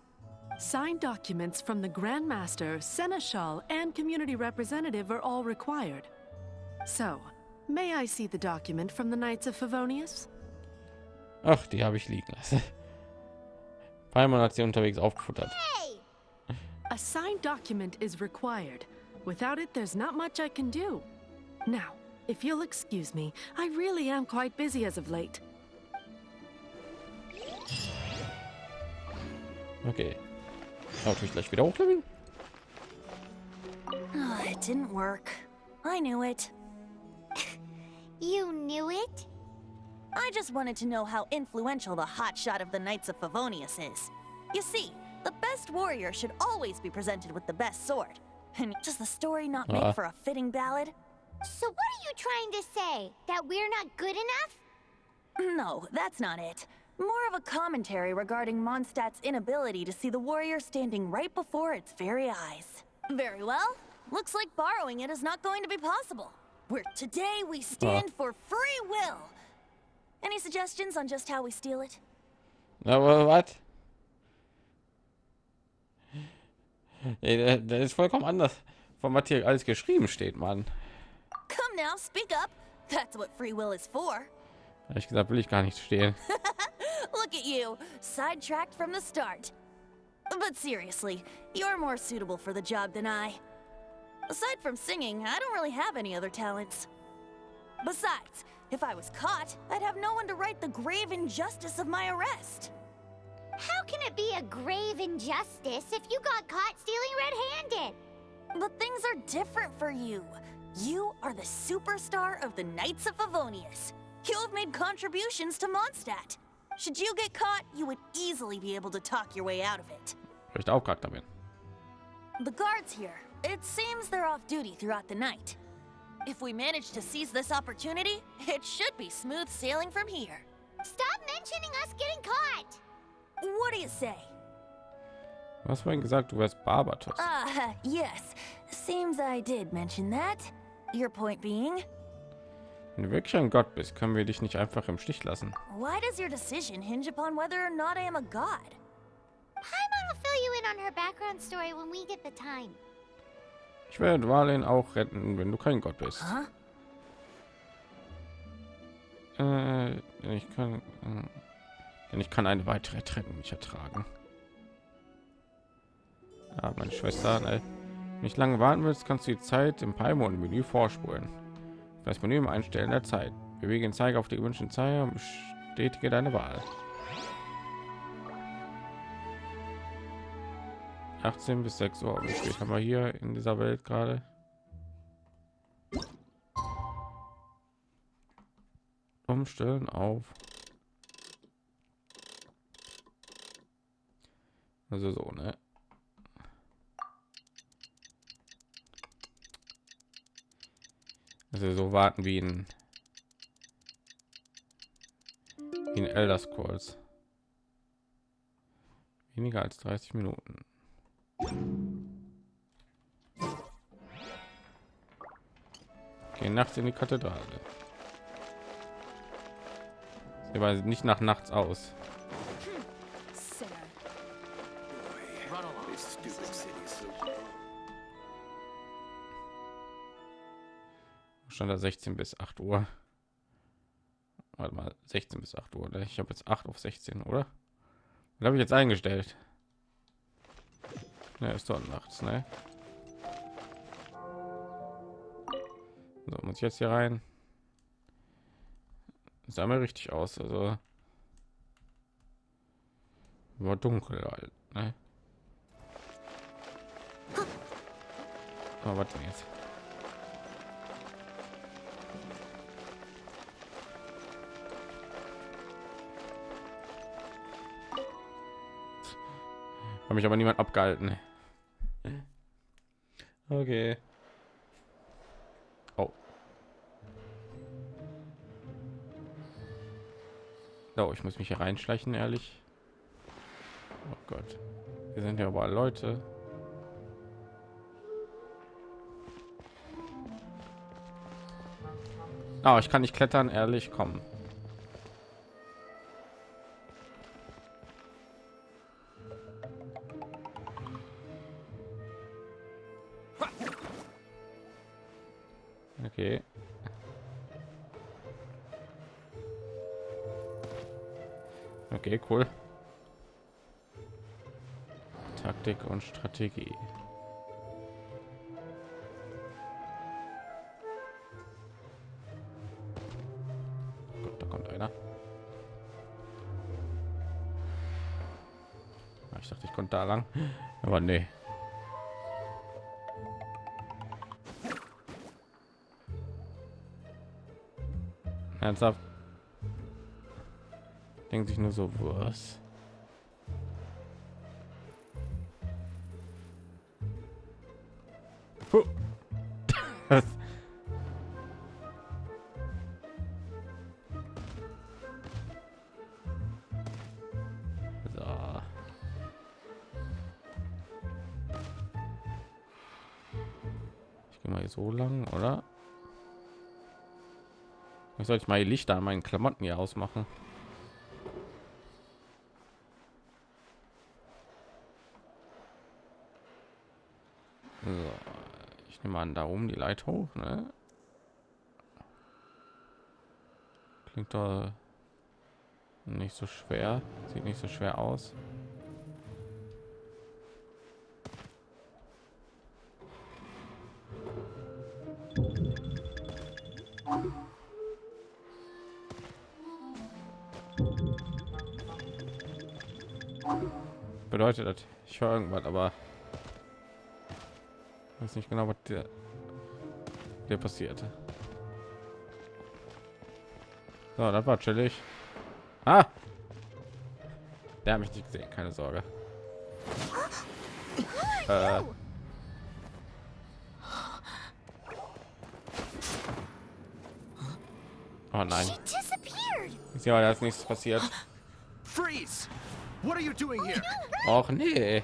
Signed documents from the Grand Master, Seneschal, and community representative are all required. So, may I see the document from the Knights of Favonius? Ach, die habe ich liegen lassen. Paimon hat sie unterwegs aufgefuttert. Hey! A signed document is required. Without it, there's not much I can do. Now, if you'll excuse me, I really am quite busy as of late. Okay. Natürlich gleich wieder hochleveln. Ah, it didn't work. I knew it. You knew it? I just wanted to know how influential the hotshot of the Knights of Favonius is. You see, the best warrior should always be presented with the best sword. And does the story not make Uh. for a fitting ballad? So what are you trying to say? That we're not good enough? No, that's not it. More of a commentary regarding Mondstadt's inability to see the warrior standing right before its very eyes. Very well. Looks like borrowing it is not going to be possible. Where today we stand for free will. Any suggestions on just how we steal it? Aber what? Der ist vollkommen anders von was hier alles geschrieben steht, Mann. Come now, speak up. That's what free will is for. Ehrlich gesagt will ich gar nicht stehen. Look at you, sidetracked from the start. But seriously, you're more suitable for the job than I. Aside from singing, I don't really have any other talents. Besides, if I was caught, I'd have no one to right the grave injustice of my arrest. How can it be a grave injustice if you got caught stealing red-handed? But things are different for you. You are the superstar of the Knights of Favonius. You have made contributions to Mondstadt. Should you get caught, you would easily be able to talk your way out of it. Weil ich der Hauptcharakter. The guards here, it seems they're off duty throughout the night. If we manage to seize this opportunity, it should be smooth sailing from here. Stop mentioning us getting caught! What do you say? Du hast vorhin gesagt, du wärst Barbatos. Ah, yes. Seems I did mention that. Your point being, Wenn du wirklich ein Gott bist, können wir dich nicht einfach im Stich lassen. why does your decision hinge upon whether or not I am a god? Paimon will fill you in on her background story when we get the time. Ich werde Dwalin auch retten, wenn du kein Gott bist. Äh, ich kann, äh, denn ich kann eine weitere Trennung nicht ertragen. Ja, meine Schwester, ne? Wenn nicht lange warten willst, kannst du die Zeit im Paimon Menü vorspulen. Das Menü im Einstellen der Zeit. Bewege den Zeiger auf die gewünschte Zeit und bestätige deine Wahl. 18 bis 6 Uhr. Wie spät haben wir hier in dieser Welt gerade? Umstellen auf. Also so, ne? Also so warten wie in wie in Elder Scrolls. Weniger als 30 Minuten. Gehen nachts in die Kathedrale. Sieht aber nicht nach nachts aus. Stand da 16 bis 8 Uhr. Warte mal, 16 bis 8 Uhr. ne? Ich habe jetzt 8 auf 16, oder? Habe ich jetzt eingestellt? Ne, ist doch nachts, ne? So, muss ich jetzt hier rein? Sah mir richtig aus, also War dunkel halt, ne? Aber was denn jetzt? Hat mich aber niemand abgehalten. Okay. Oh. Oh, ich muss mich hier reinschleichen, ehrlich. Oh Gott. Wir sind ja aber Leute. Oh, ich kann nicht klettern, ehrlich, kommen. Taktik und Strategie. Gut, da kommt einer. Ah, Ich dachte, ich konnte da lang, aber nee. Ernsthaft? Denkt sich nur so, was? Ich sollte mal die Lichter an meinen Klamotten hier ausmachen. So, ich nehme an, da oben die Leiter hoch, ne? Klingt doch nicht so schwer, sieht nicht so schwer aus. Bedeutet das, ich höre irgendwas, aber ich weiß nicht genau, was der, der passiert. So, das war chillig. Ah! Der hat mich nicht gesehen, keine Sorge. Äh. Oh nein. Ist ja als nichts passiert. Freeze! What are you doing here? Och nee.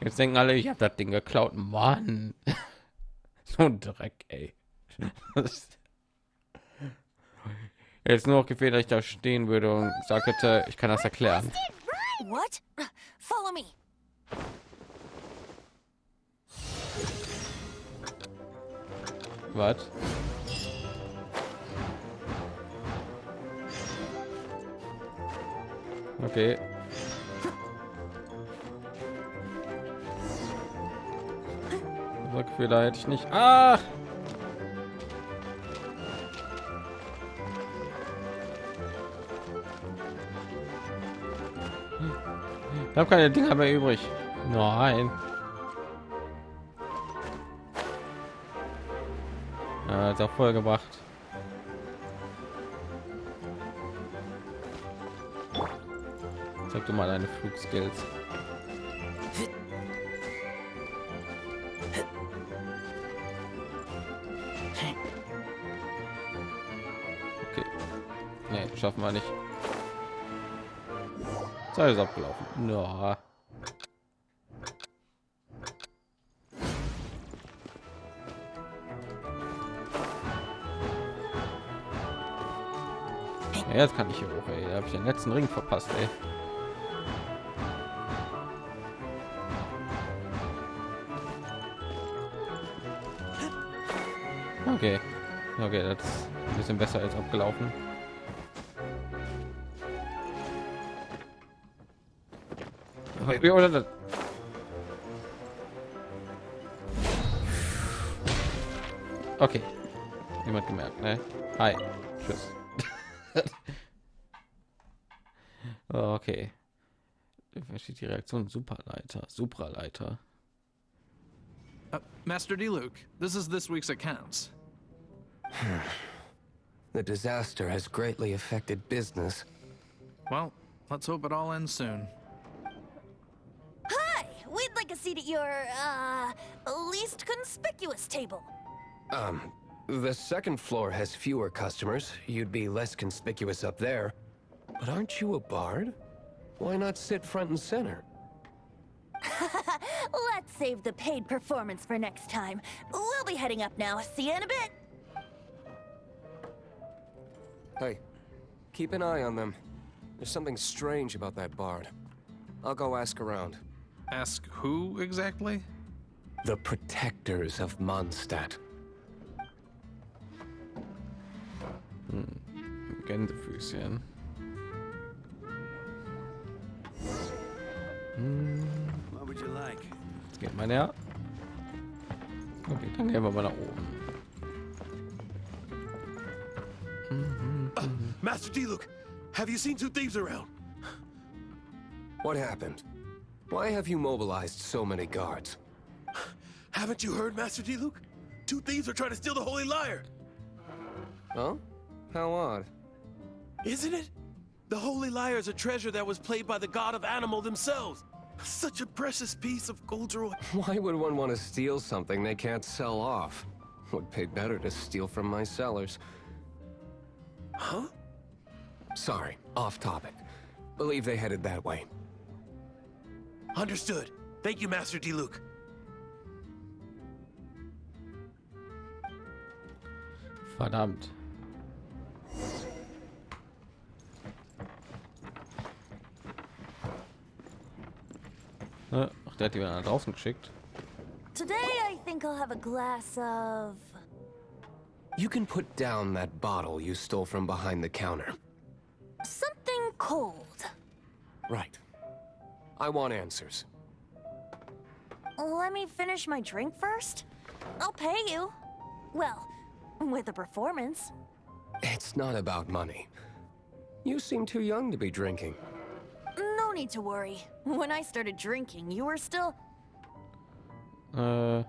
Jetzt denken alle, ich habe das Ding geklaut. Mann. so ein Dreck, ey. Jetzt nur noch gefehlt, dass ich da stehen würde und sagte, ich kann das erklären. What? Follow me. Was? Okay. Gefühl hätte ich nicht. Ah! Ich habe keine Dinger mehr übrig. Nein. Ja, ist auch voll gebracht. Zeig du mal deine Flugskills. Schaffen wir nicht. Zeit ist abgelaufen. Ja. Ja, jetzt kann ich hier hoch, ey. Da habe ich den letzten Ring verpasst, ey. Okay. Okay, das ist ein bisschen besser als abgelaufen. Aber wie- oder das- Okay. Niemand gemerkt, ne? Hi. Tschüss. Oh, Okay. Da steht die Reaktion Superleiter, Supraleiter. Uh, Master D. Luke, this is this week's accounts. The disaster has greatly affected business. Well, let's hope it all ends soon. Seat at your, uh, least conspicuous table. Um, the second floor has fewer customers. You'd be less conspicuous up there. But aren't you a bard? Why not sit front and center? Let's save the paid performance for next time. We'll be heading up now. See you in a bit. Hey, keep an eye on them. There's something strange about that bard. I'll go ask around. Ask who exactly? The protectors of Mondstadt. Gänsefüßchen. What would you like? Jetzt geht mal näher. Okay, dann gehen wir mal nach oben. Master D. Luke, have you seen two thieves around? What happened? Why have you mobilized so many guards? Haven't you heard, Master D. Luke? Two thieves are trying to steal the Holy Lyre. Huh? How odd. Isn't it? The Holy Lyre is a treasure that was played by the god of animal themselves. Such a precious piece of Goldroy. Why would one want to steal something they can't sell off? Would pay better to steal from my sellers. Huh? Sorry, off topic. Believe they headed that way. Understood. Thank you, Master D. Luke. Verdammt. Ne? Ach, der hat die wieder nach draußen geschickt. Today, I think I'll have a glass of. You can put down that bottle you stole from behind the counter. something cold. Right. I want answers. Let me finish my drink first. I'll pay you. Well, with a performance. It's not about money. You seem too young to be drinking. No need to worry. When I started drinking, you were still. Uh...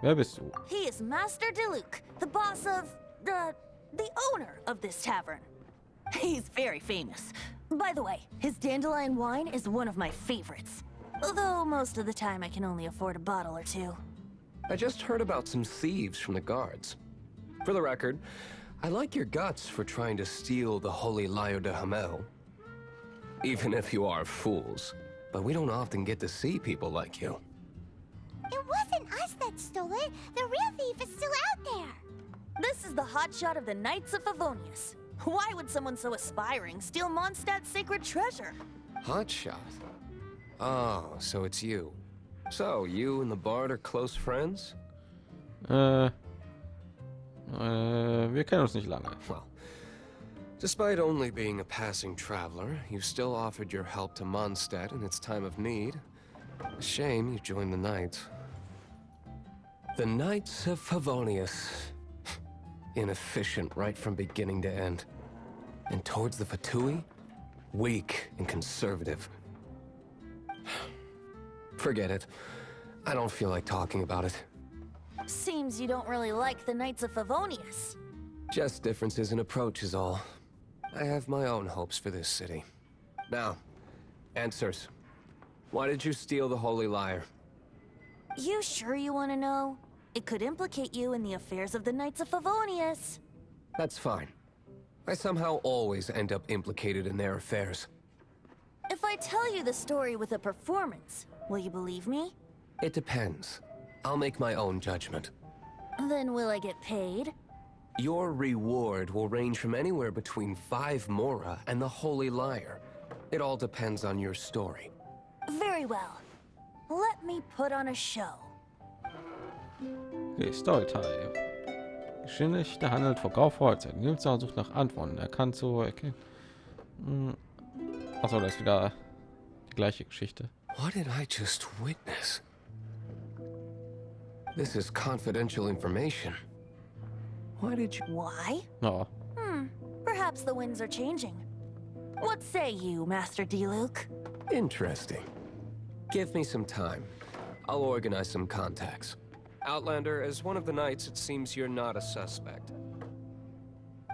wer bist du? He is Master Diluc, the boss of the the owner of this tavern. He's very famous. By the way, his dandelion wine is one of my favorites. Although most of the time I can only afford a bottle or two. I just heard about some thieves from the guards. For the record, I like your guts for trying to steal the Holy Lyre de Hamel. Even if you are fools. But we don't often get to see people like you. It wasn't us that stole it. The real thief is still out there. This is the hotshot of the Knights of Favonius. Why would someone so aspiring steal Mondstadt's sacred treasure? Hotshot. Oh, so it's you. So, you and the Bard are close friends? Äh, äh, wir kennen uns nicht lange. Well, despite only being a passing traveler, you still offered your help to Mondstadt in its time of need. A shame you joined the Knights. The Knights of Favonius. Inefficient right from beginning to end. And towards the Fatui, weak and conservative. Forget it. I don't feel like talking about it. Seems you don't really like the Knights of Favonius. Just differences in approach is all. I have my own hopes for this city. Now, answers. Why did you steal the Holy Lyre? You sure you want to know? It could implicate you in the affairs of the Knights of Favonius. That's fine. I somehow always end up implicated in their affairs. If I tell you the story with a performance, will you believe me? It depends. I'll make my own judgment. Then will I get paid? Your reward will range from anywhere between five Mora and the Holy Liar. It all depends on your story. Very well. Let me put on a show. Okay, Storytime. Geschichte handelt Verkauf Freizeit. Nils sucht nach Antworten. Er kann so erkennen. Hm. Achso, das ist wieder die gleiche Geschichte. What did I just witness? This is confidential information. Why did you... Why? Ja, Hmm. Perhaps the winds are changing. What say you, Master D-Luke? Interesting. Give me some time. I'll organize some contacts. Outlander, as one of the knights, it seems you're not a suspect.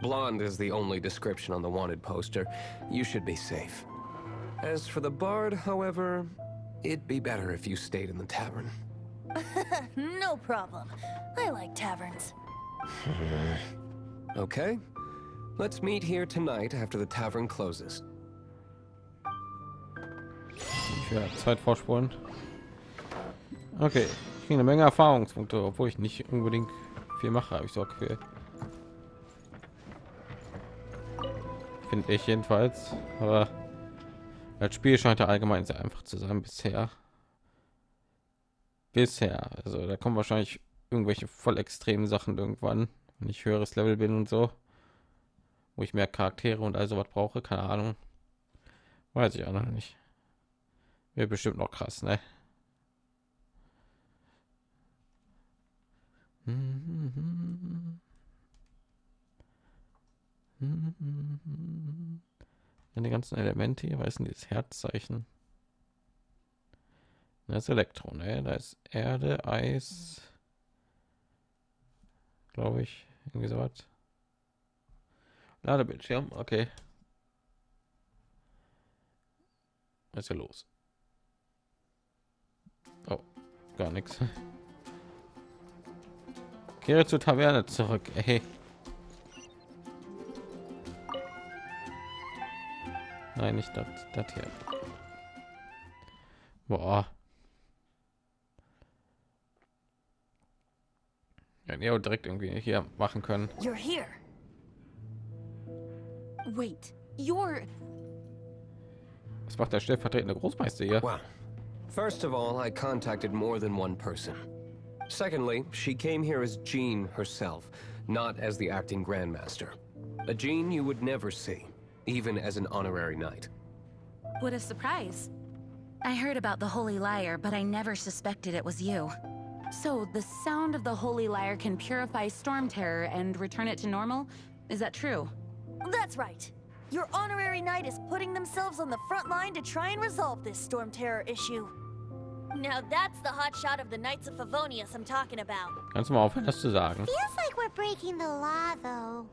Blonde is the only description on the wanted poster. You should be safe. As for the bard, however, it'd be better if you stayed in the tavern. no problem. I like taverns. okay. Let's meet here tonight after the tavern closes. Ich werde Zeit vorspulen. Okay, ich kriege eine Menge Erfahrungspunkte, obwohl ich nicht unbedingt viel mache, habe ich so Gefühl. Finde ich jedenfalls. Aber das Spiel scheint ja allgemein sehr einfach zu sein bisher. Bisher. Also da kommen wahrscheinlich irgendwelche voll extremen Sachen irgendwann, wenn ich höheres Level bin und so. Wo ich mehr Charaktere und also was brauche, keine Ahnung. Weiß ich auch noch nicht. Wäre bestimmt noch krass, ne? Ja, die ganzen Elemente hier, weißen dieses Herzzeichen. Das ist Elektro, ne? Da ist Erde, Eis, glaube ich, irgendwie so was. Ladebildschirm, okay. Was ist ja los? Oh, gar nichts. Kehre zur Taverne zurück. Ey. Nein, nicht das, das hier. Boah. Ja, Neo direkt irgendwie hier machen können. You're here. Wait, you're... Was macht der stellvertretende Großmeister hier? Well, first of all, I contacted more than one person. Secondly, she came here as Jean herself, not as the acting Grandmaster. A Jean you would never see, even as an honorary knight. What a surprise. I heard about the Holy Liar, but I never suspected it was you. So, the sound of the Holy Liar can purify Storm Terror and return it to normal? Is that true? That's right. Your honorary knight is putting themselves on the front line to try and resolve this storm terror issue. Now that's the hot shot of the Knights of Favonius I'm talking about. Kannst du mal aufhören, das zu sagen? Feels like we're breaking the law, though.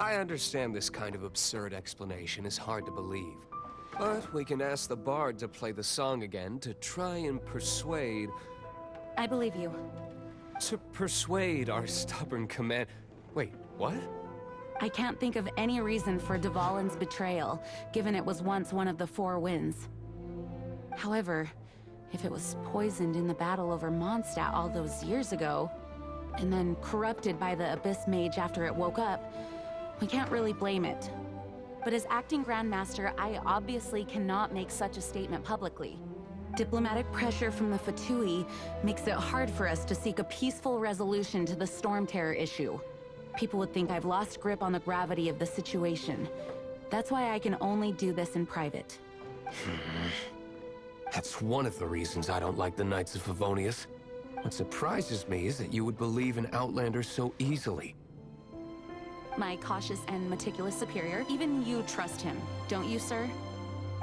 I understand this kind of absurd explanation is hard to believe. But we can ask the bard to play the song again to try and persuade... I believe you. To persuade our stubborn command... Wait, what? I can't think of any reason for Dvalin's betrayal, given it was once one of the Four Winds. However, if it was poisoned in the battle over Mondstadt all those years ago, and then corrupted by the Abyss Mage after it woke up, we can't really blame it. But as acting Grandmaster, I obviously cannot make such a statement publicly. Diplomatic pressure from the Fatui makes it hard for us to seek a peaceful resolution to the Storm Terror issue. People would think I've lost grip on the gravity of the situation. That's why I can only do this in private. Hmm. That's one of the reasons I don't like the Knights of Favonius. What surprises me is that you would believe in Outlander so easily. My cautious and meticulous superior, even you trust him, don't you, sir?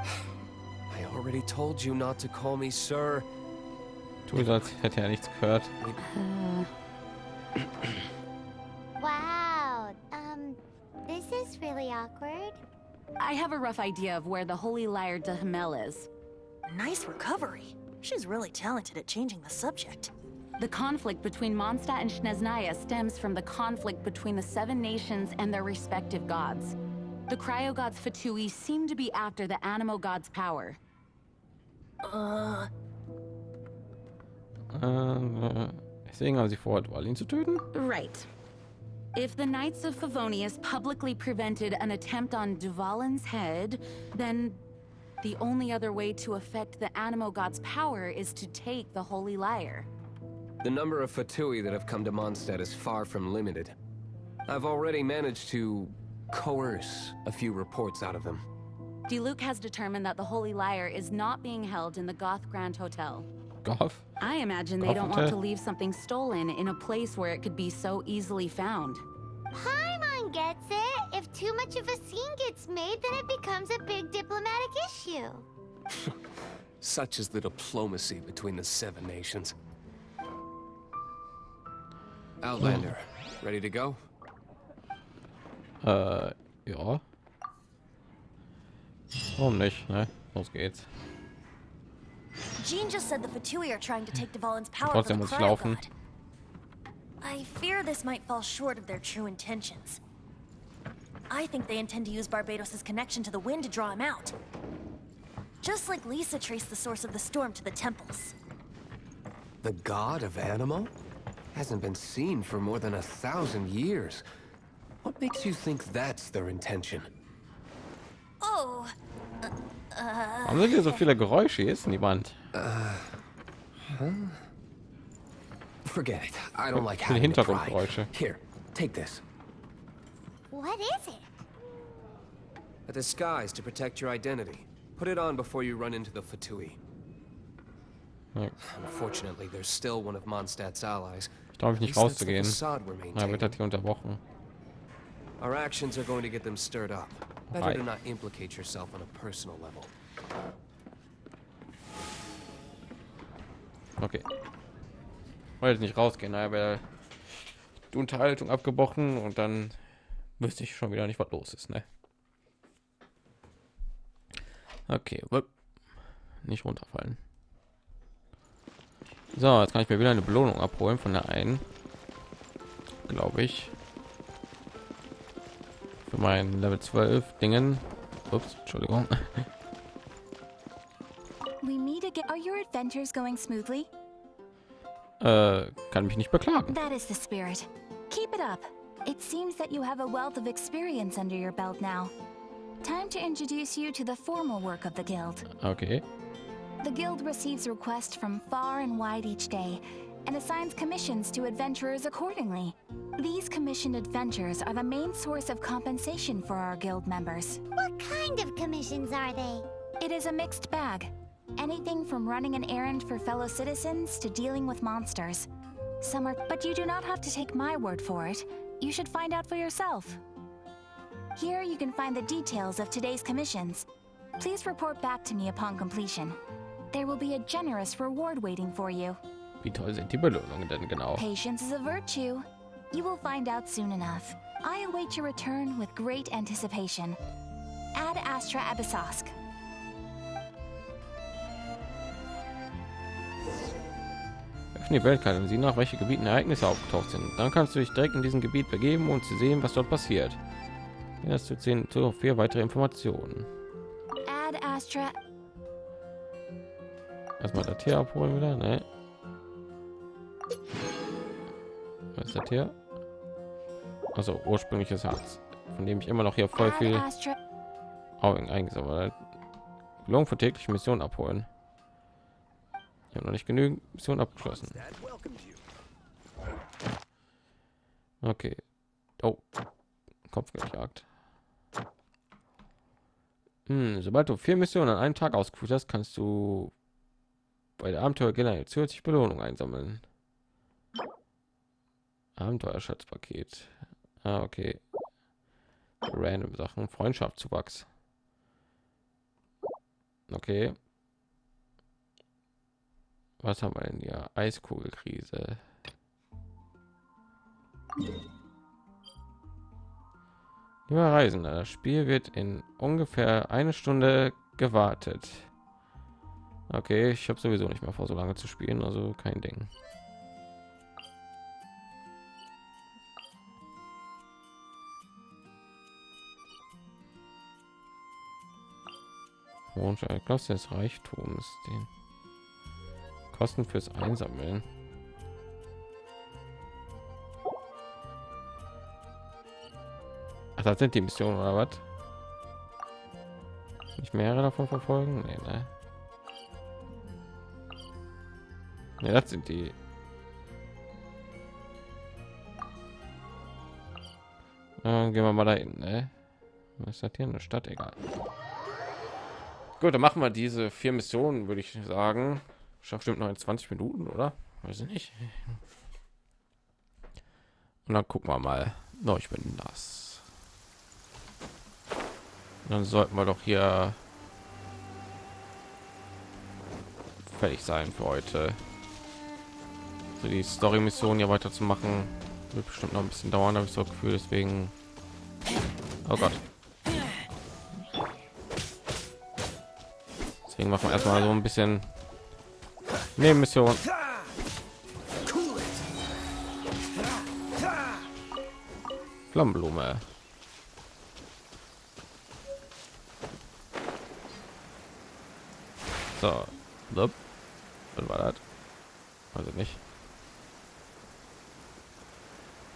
I already told you not to call me sir. Tu so, als hätte er nichts gehört. Wow. Um, this is really awkward. I have a rough idea of where the Holy Liar de Hamel is. Nice recovery. She's really talented at changing the subject. The conflict between Mondstadt and Snezhnaya stems from the conflict between the Seven Nations and their respective gods. The Cryo Gods Fatui seem to be after the Animo God's power. Uh, Äh, deswegen haben sie vor, Dwalin zu töten? Right. If the Knights of Favonius publicly prevented an attempt on Duvalin's head, then the only other way to affect the Animo God's power is to take the Holy Lyre. The number of Fatui that have come to Mondstadt is far from limited. I've already managed to coerce a few reports out of them. Diluc has determined that the Holy Lyre is not being held in the Goth Grand Hotel. Goth? I imagine they don't want to leave something stolen in a place where it could be so easily found. Paimon gets it. If too much of a scene gets made, then it becomes a big diplomatic issue. Such is the diplomacy between the Seven Nations. Outlander, ready to go? Äh, ja. Warum nicht, ne? Los geht's. Jean just said the Fatui are trying to take Dvalin's power Trotzdem from muss the ich laufen. Cryogod. I fear this might fall short of their true intentions. I think they intend to use Barbados' connection to the wind to draw him out. Just like Lisa traced the source of the storm to the temples. The god of Animo? Hasn't been seen for more than a thousand years. What makes you think that's their intention? Oh, Warum sind hier so uh, viele Geräusche? Hier ist niemand. Forget it. I don't like Viele having to pry. Hintergrundgeräusche. Here, take this. What is it? A disguise to protect your identity. Put it on before you run into the Fatui. Ja, Unfortunately, there's still one of Mondstadt's allies. Ich mich At nicht rauszugehen. Na, wird das hier unterbrochen. Our actions are going to get them stirred up. Better to not implicate yourself on a personal level. Okay. Wollte nicht rausgehen, wäre die Unterhaltung abgebrochen und dann wüsste ich schon wieder nicht, was los ist, ne? Okay, nicht runterfallen. So, jetzt kann ich mir wieder eine Belohnung abholen von der einen, glaube ich. Für mein Level 12 Dingen. Ups, Entschuldigung. We meet again. Are your adventures going smoothly? Äh, kann mich nicht beklagen. That is the spirit. Keep it up. It seems that you have a wealth of experience under your belt now. Time to introduce you to the formal work of the Guild. Okay. The Guild receives requests from far and wide each day and assigns commissions to adventurers accordingly. These commissioned adventures are the main source of compensation for our Guild members. What kind of commissions are they? It is a mixed bag. Anything from running an errand for fellow citizens to dealing with monsters. Some are, but you do not have to take my word for it. You should find out for yourself. Here you can find the details of today's commissions. Please report back to me upon completion. There will be a generous reward waiting for you. Wie toll sind die Belohnungen denn genau? Patience is a virtue. You will find out soon enough. I await your return with great anticipation. Ad Astra Abyssosk. Öffne die Weltkarte und sieh nach, welche Gebieten Ereignisse aufgetaucht sind. Dann kannst du dich direkt in diesem Gebiet begeben, um zu sehen, was dort passiert. Hier hast du zehn zu vier weitere Informationen. Erstmal das hier abholen wieder, ne? Was ist das hier? Also ursprüngliches Herz, von dem ich immer noch hier voll viel. Augen eingesammelt. Belohnung für tägliche Mission abholen. Habe noch nicht genügend Mission abgeschlossen. Okay. Oh. Kopf gejagt. Hm, sobald du vier Missionen an einem Tag ausgeführt hast, kannst du bei der Abenteuer generell zusätzlich Belohnung einsammeln. Abenteuerschatzpaket. Ah, okay. Random Sachen. Freundschaftszuwachs. Okay. Was haben wir denn hier? Eiskugelkrise. Lieber Reisender, das Spiel wird in ungefähr eine Stunde gewartet. Okay, ich habe sowieso nicht mehr vor, so lange zu spielen, also kein Ding. Klasse des Reichtums, den Kosten fürs Einsammeln. Ach, das sind die Missionen oder was? Nicht mehrere davon verfolgen? Nee, ne? Ne, das sind die. Dann gehen wir mal dahin, ne? Was ist das hier? Eine Stadt, egal. Gut, dann machen wir diese vier Missionen, würde ich sagen. Schafft bestimmt noch in 20 Minuten, oder? Weiß ich nicht. Und dann gucken wir mal. No, ich bin nass. Dann sollten wir doch hier fertig sein für heute. So die Story-Mission hier weiterzumachen wird bestimmt noch ein bisschen dauern, habe ich so Gefühl. Deswegen, oh Gott. Deswegen machen wir erstmal so ein bisschen Nebenmission. Flammenblume. So, Blub. was war das? Also nicht.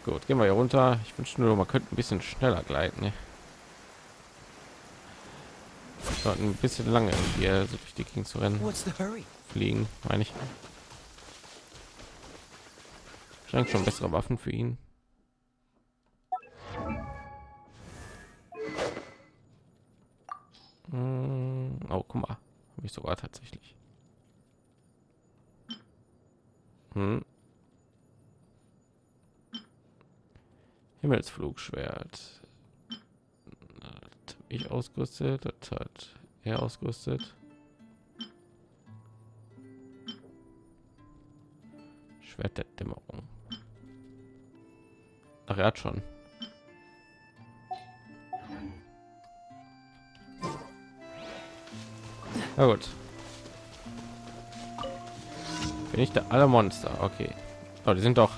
Gut, gehen wir hier runter. Ich wünsche nur, man könnte ein bisschen schneller gleiten. Ne? Ein bisschen lange hier so durch die Gegend zu rennen. Fliegen, meine ich. Scheint schon bessere Waffen für ihn. Hm, oh, guck mal, habe ich sogar tatsächlich. Hm. Himmelsflugschwert. Ich ausgerüstet, das hat er ausgerüstet. Schwert der Dämmerung. Ach, er hat schon. Na gut. Bin ich der alle Monster? Okay. Oh, die sind doch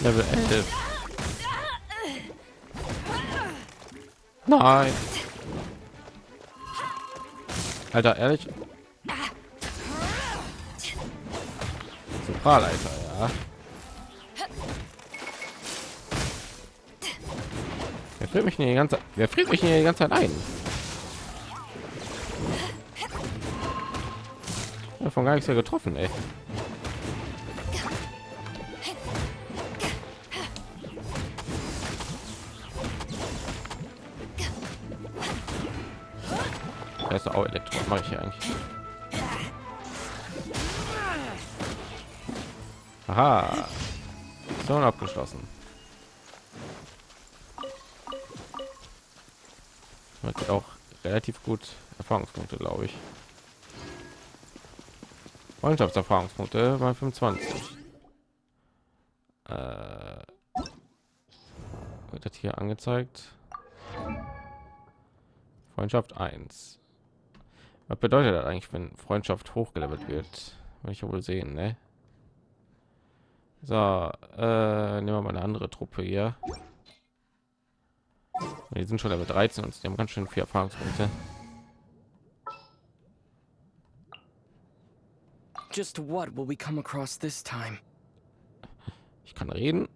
Level 11. Nein. Alter, ehrlich? Zentralleiter, ja. Wer friert mich die ganze Wer friert mich die ganze Zeit ein? Davon gar nichts ja getroffen, ey. Ist auch Elektro. Mache ich hier eigentlich. Aha. So abgeschlossen. Hat auch relativ gut Erfahrungspunkte, glaube ich. Freundschaftserfahrungspunkte bei 25. Äh, wird das hier angezeigt? Freundschaft 1. Was bedeutet das eigentlich, wenn Freundschaft hochgelevelt wird? Will ich ja wohl sehen, ne? So, äh, nehmen wir mal eine andere Truppe hier. Die sind schon Level 13 und die haben ganz schön viel Erfahrungspunkte. Just what will we come across this time? Ich kann reden.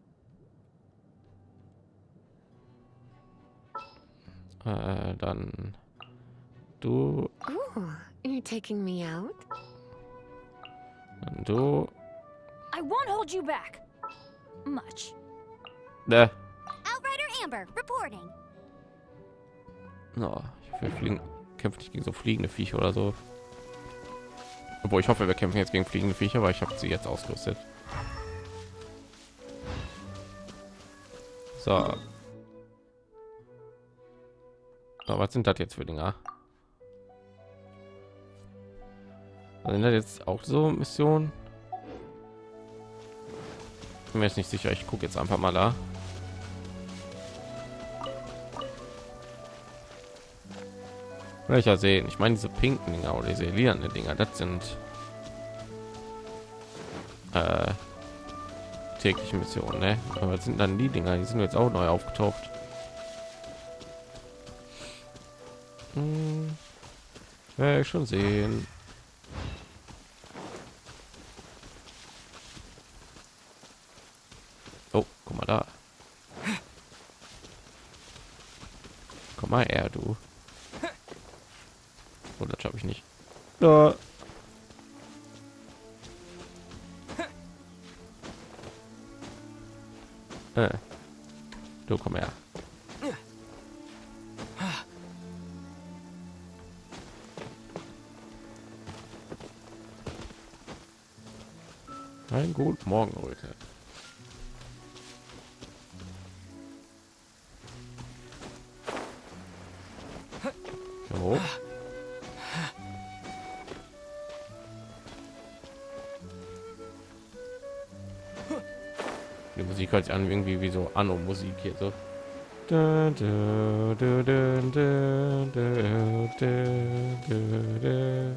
Äh, dann Du. Oh, you're taking me out? Du. I won't hold you back. Much. Ne. Outrider Amber, reporting. No, ich will fliegen. Kämpft nicht gegen so fliegende Viecher oder so. Obwohl ich hoffe, wir kämpfen jetzt gegen fliegende Viecher, weil ich habe sie jetzt ausgerüstet. So. so. Was sind das jetzt für Dinger? Sind das jetzt auch so Missionen? Bin mir jetzt nicht sicher. Ich gucke jetzt einfach mal da. Welcher sehen? Ich meine diese pinken Dinger oder diese lilane Dinger. Das sind äh, tägliche Missionen. Ne? Aber sind dann die Dinger? Die sind jetzt auch neu aufgetaucht. Hm. Ich schon sehen. Da, da.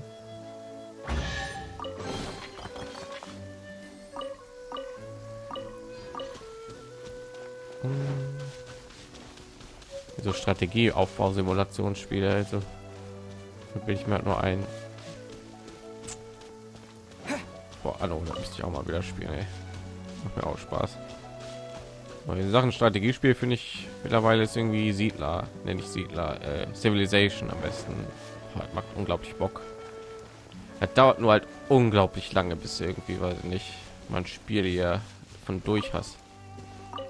Hm. So Strategie Aufbau Simulationsspiele also bin ich mir halt nur ein Boah, Anno, da müsste ich auch mal wieder spielen ey. macht mir auch Spaß in Sachen Strategiespiel finde ich mittlerweile ist irgendwie Siedler nenne ich Siedler äh, Civilization am besten. Halt, macht unglaublich Bock. Es dauert nur halt unglaublich lange bis irgendwie weil nicht man Spiel hier von durch hast.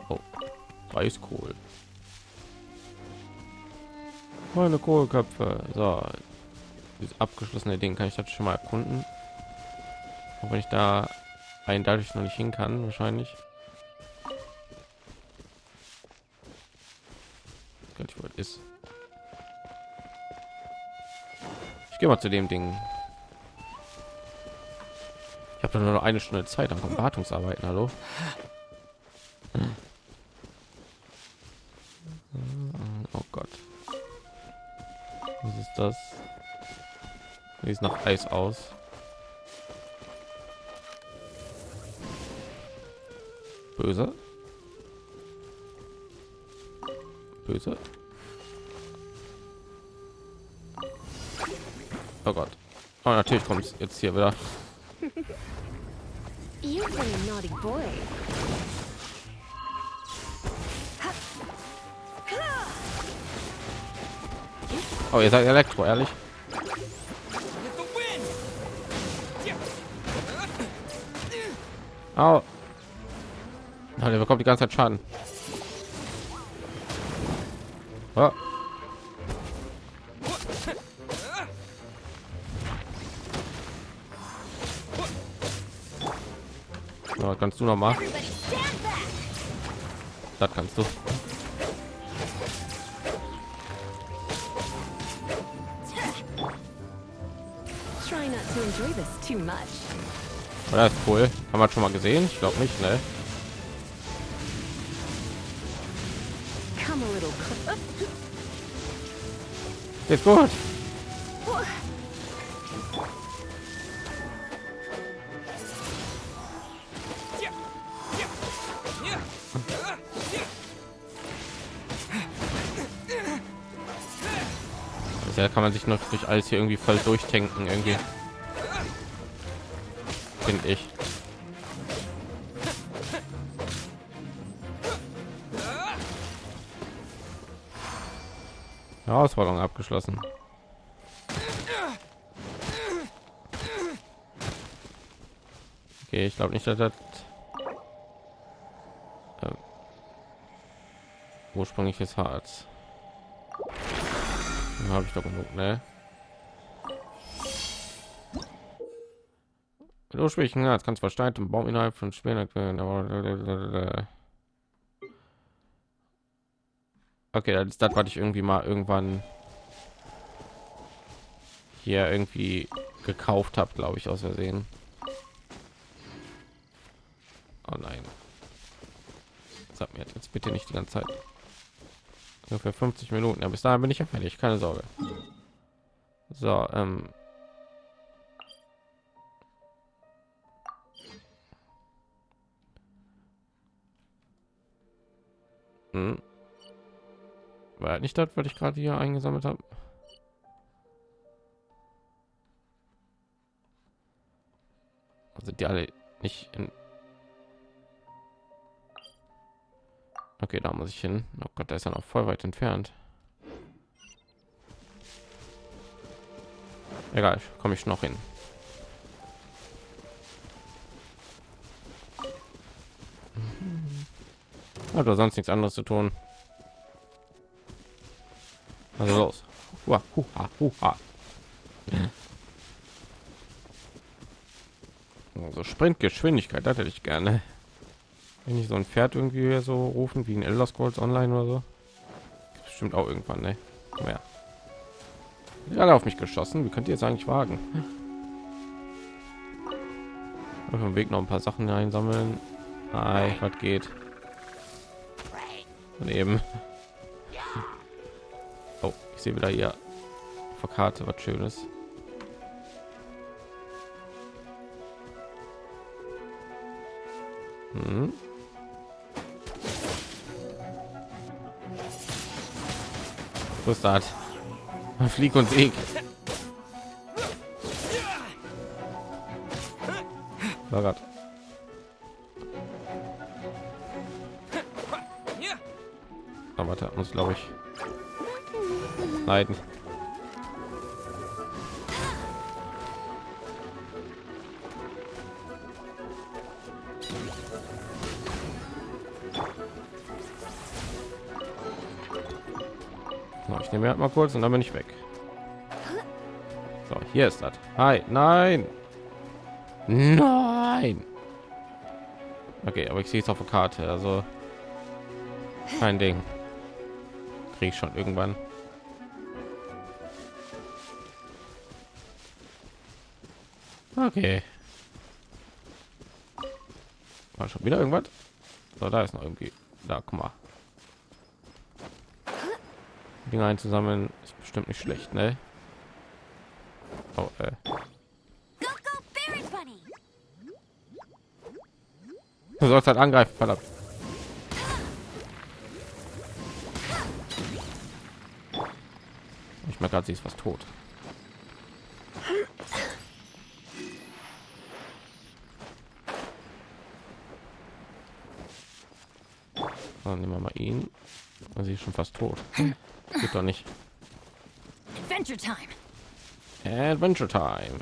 Oh, Reiskohl meine Kohlköpfe. So. Dieses abgeschlossene Ding kann ich das schon mal erkunden. Auch wenn ich da ein dadurch noch nicht hin kann wahrscheinlich ist. Ich gehe mal zu dem Ding. Ich habe nur noch eine Stunde Zeit am Wartungsarbeiten hallo? Oh Gott. Was ist das? Sieht nach Eis aus? Böse? Böse oh Gott oh, natürlich kommt es jetzt hier wieder oh ihr seid Elektro ehrlich oh. Ja, der bekommt die ganze Zeit Schaden. Oh. was kannst du noch machen das kannst du. Das ist cool. Haben wir schon mal gesehen? Ich glaube nicht ne? Ist gut. Da kann man sich noch durch alles hier irgendwie voll durchdenken irgendwie. Finde ich. Herausforderung abgeschlossen. Okay, ich glaube nicht, dass das äh, ursprüngliches Harz habe ich doch genug, ne? Du schwächen, ja, kannst versteint im Baum innerhalb von Spielen okay, das ist das, was ich irgendwie mal irgendwann hier irgendwie gekauft habe, glaube ich, aus Versehen. Oh nein. Sag mir jetzt bitte nicht die ganze Zeit. Nur für 50 Minuten. Ja, bis dahin bin ich ja fertig. Keine Sorge. So, ähm. Hm. War nicht das, was ich gerade hier eingesammelt habe? Sind die alle nicht in Okay, da muss ich hin. Oh Gott, da ist er noch voll weit entfernt. Egal, komme ich noch hin. Oder sonst nichts anderes zu tun. Also los. Hua, huha, huha. Also Sprintgeschwindigkeit, das hätte ich gerne. Wenn ich so ein Pferd irgendwie so rufen wie ein Elder Scrolls Online oder so. Bestimmt auch irgendwann, ne? Ja. Gerade auf mich geschossen. Wie könnt ihr jetzt eigentlich wagen? Auf dem Weg noch ein paar Sachen einsammeln. Ei, was geht? Und eben. Oh, ich sehe wieder hier auf Karte was Schönes. Hm. Das? Flieg und Weg. Oh Gott. Aber da muss glaube ich leiden. Nehme halt mal kurz und dann bin ich weg. So, hier ist das. Hi, nein. Nein. Okay, aber ich sehe es auf der Karte, also kein Ding. Kriege ich schon irgendwann. Okay. War schon wieder irgendwas? So, da ist noch irgendwie. Da, guck mal. Dinge einzusammeln ist bestimmt nicht schlecht, ne? Oh, äh. Du sollst halt angreifen, verdammt. Ich merke gerade, sie ist fast tot. Dann nehmen wir mal ihn. Sie ist schon fast tot. Geht doch nicht. Adventure time. Adventure Time.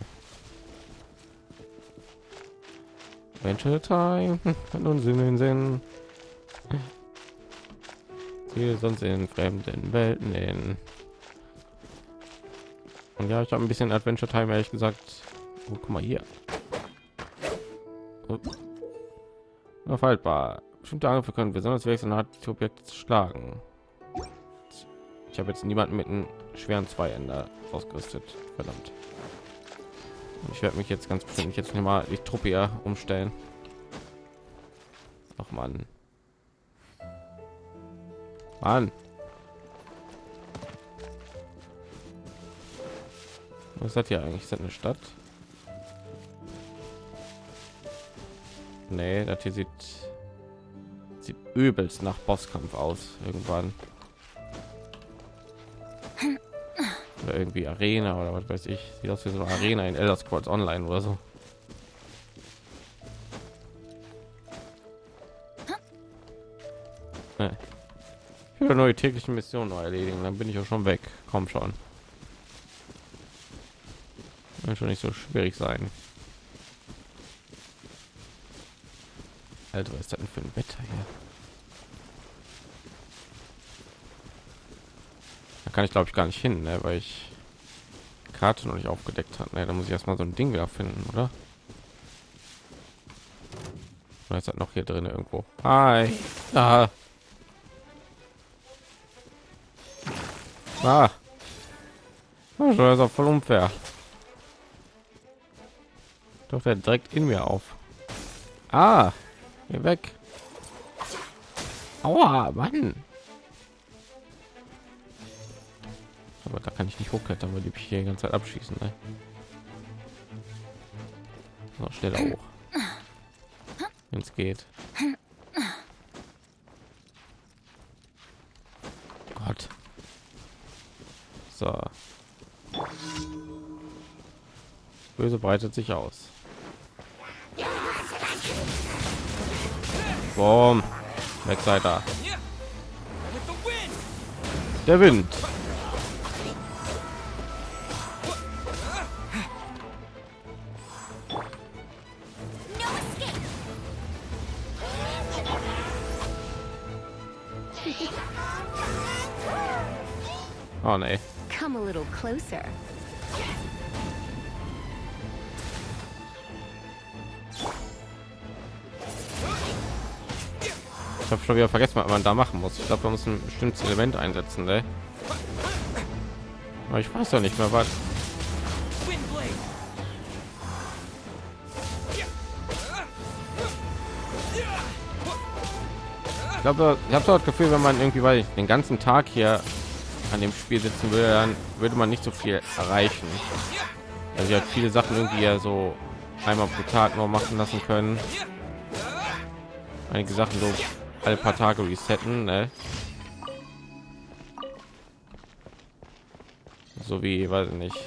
Adventure Time. Kann uns in den Sinn. Wir sonst in fremden Welten in. Und ja, ich habe ein bisschen Adventure Time ehrlich gesagt. Oh, guck mal hier. Oh. Faltbar. Bestimmte Angriffe können besonders wechseln hat die Objekte zu schlagen. Ich habe jetzt niemanden mit einem schweren Zweiender ausgerüstet. Verdammt. Ich werde mich jetzt ganz bestimmt jetzt nicht mal die Truppe hier umstellen. Ach man. Mann. Was hat hier eigentlich? Ist das eine Stadt? Nee, das hier sieht sieht übelst nach Bosskampf aus irgendwann. Oder irgendwie Arena oder was weiß ich. Sieht aus wie so eine Arena in Elder Scrolls Online oder so. Ich will neue tägliche Missionen neu erledigen, dann bin ich auch schon weg. Komm schon. Wird schon nicht so schwierig sein. Alter, was ist das denn für ein Wetter hier? Da kann ich glaube ich gar nicht hin, ne, weil ich Karte noch nicht aufgedeckt hat. Ne, da muss ich erstmal so ein Ding wieder finden, oder? Oder ist das noch hier drin irgendwo? Hi. Ah. Ah. Das ist auch voll unfair. Doch der direkt in mir auf. Ah, hier weg. Aua, Mann. Aber da kann ich nicht hochklettern, weil die mich hier die ganze Zeit abschießen. Ne? So, schneller hoch. Wenn es geht. Gott. So. Böse breitet sich aus. Boom. Da. Der Wind. Oh nee. Come a little closer. Habe schon wieder vergessen, was man da machen muss. Ich glaube, man muss ein bestimmtes Element einsetzen. Ne? Aber ich weiß doch nicht mehr was. Ich glaube, ich habe so das Gefühl, wenn man irgendwie weil den ganzen Tag hier an dem Spiel sitzen würde, dann würde man nicht so viel erreichen. Also ich halt viele Sachen irgendwie ja so einmal pro Tag nur machen lassen können. Einige Sachen so alle paar Tage resetten, ne? So wie, weiß ich nicht.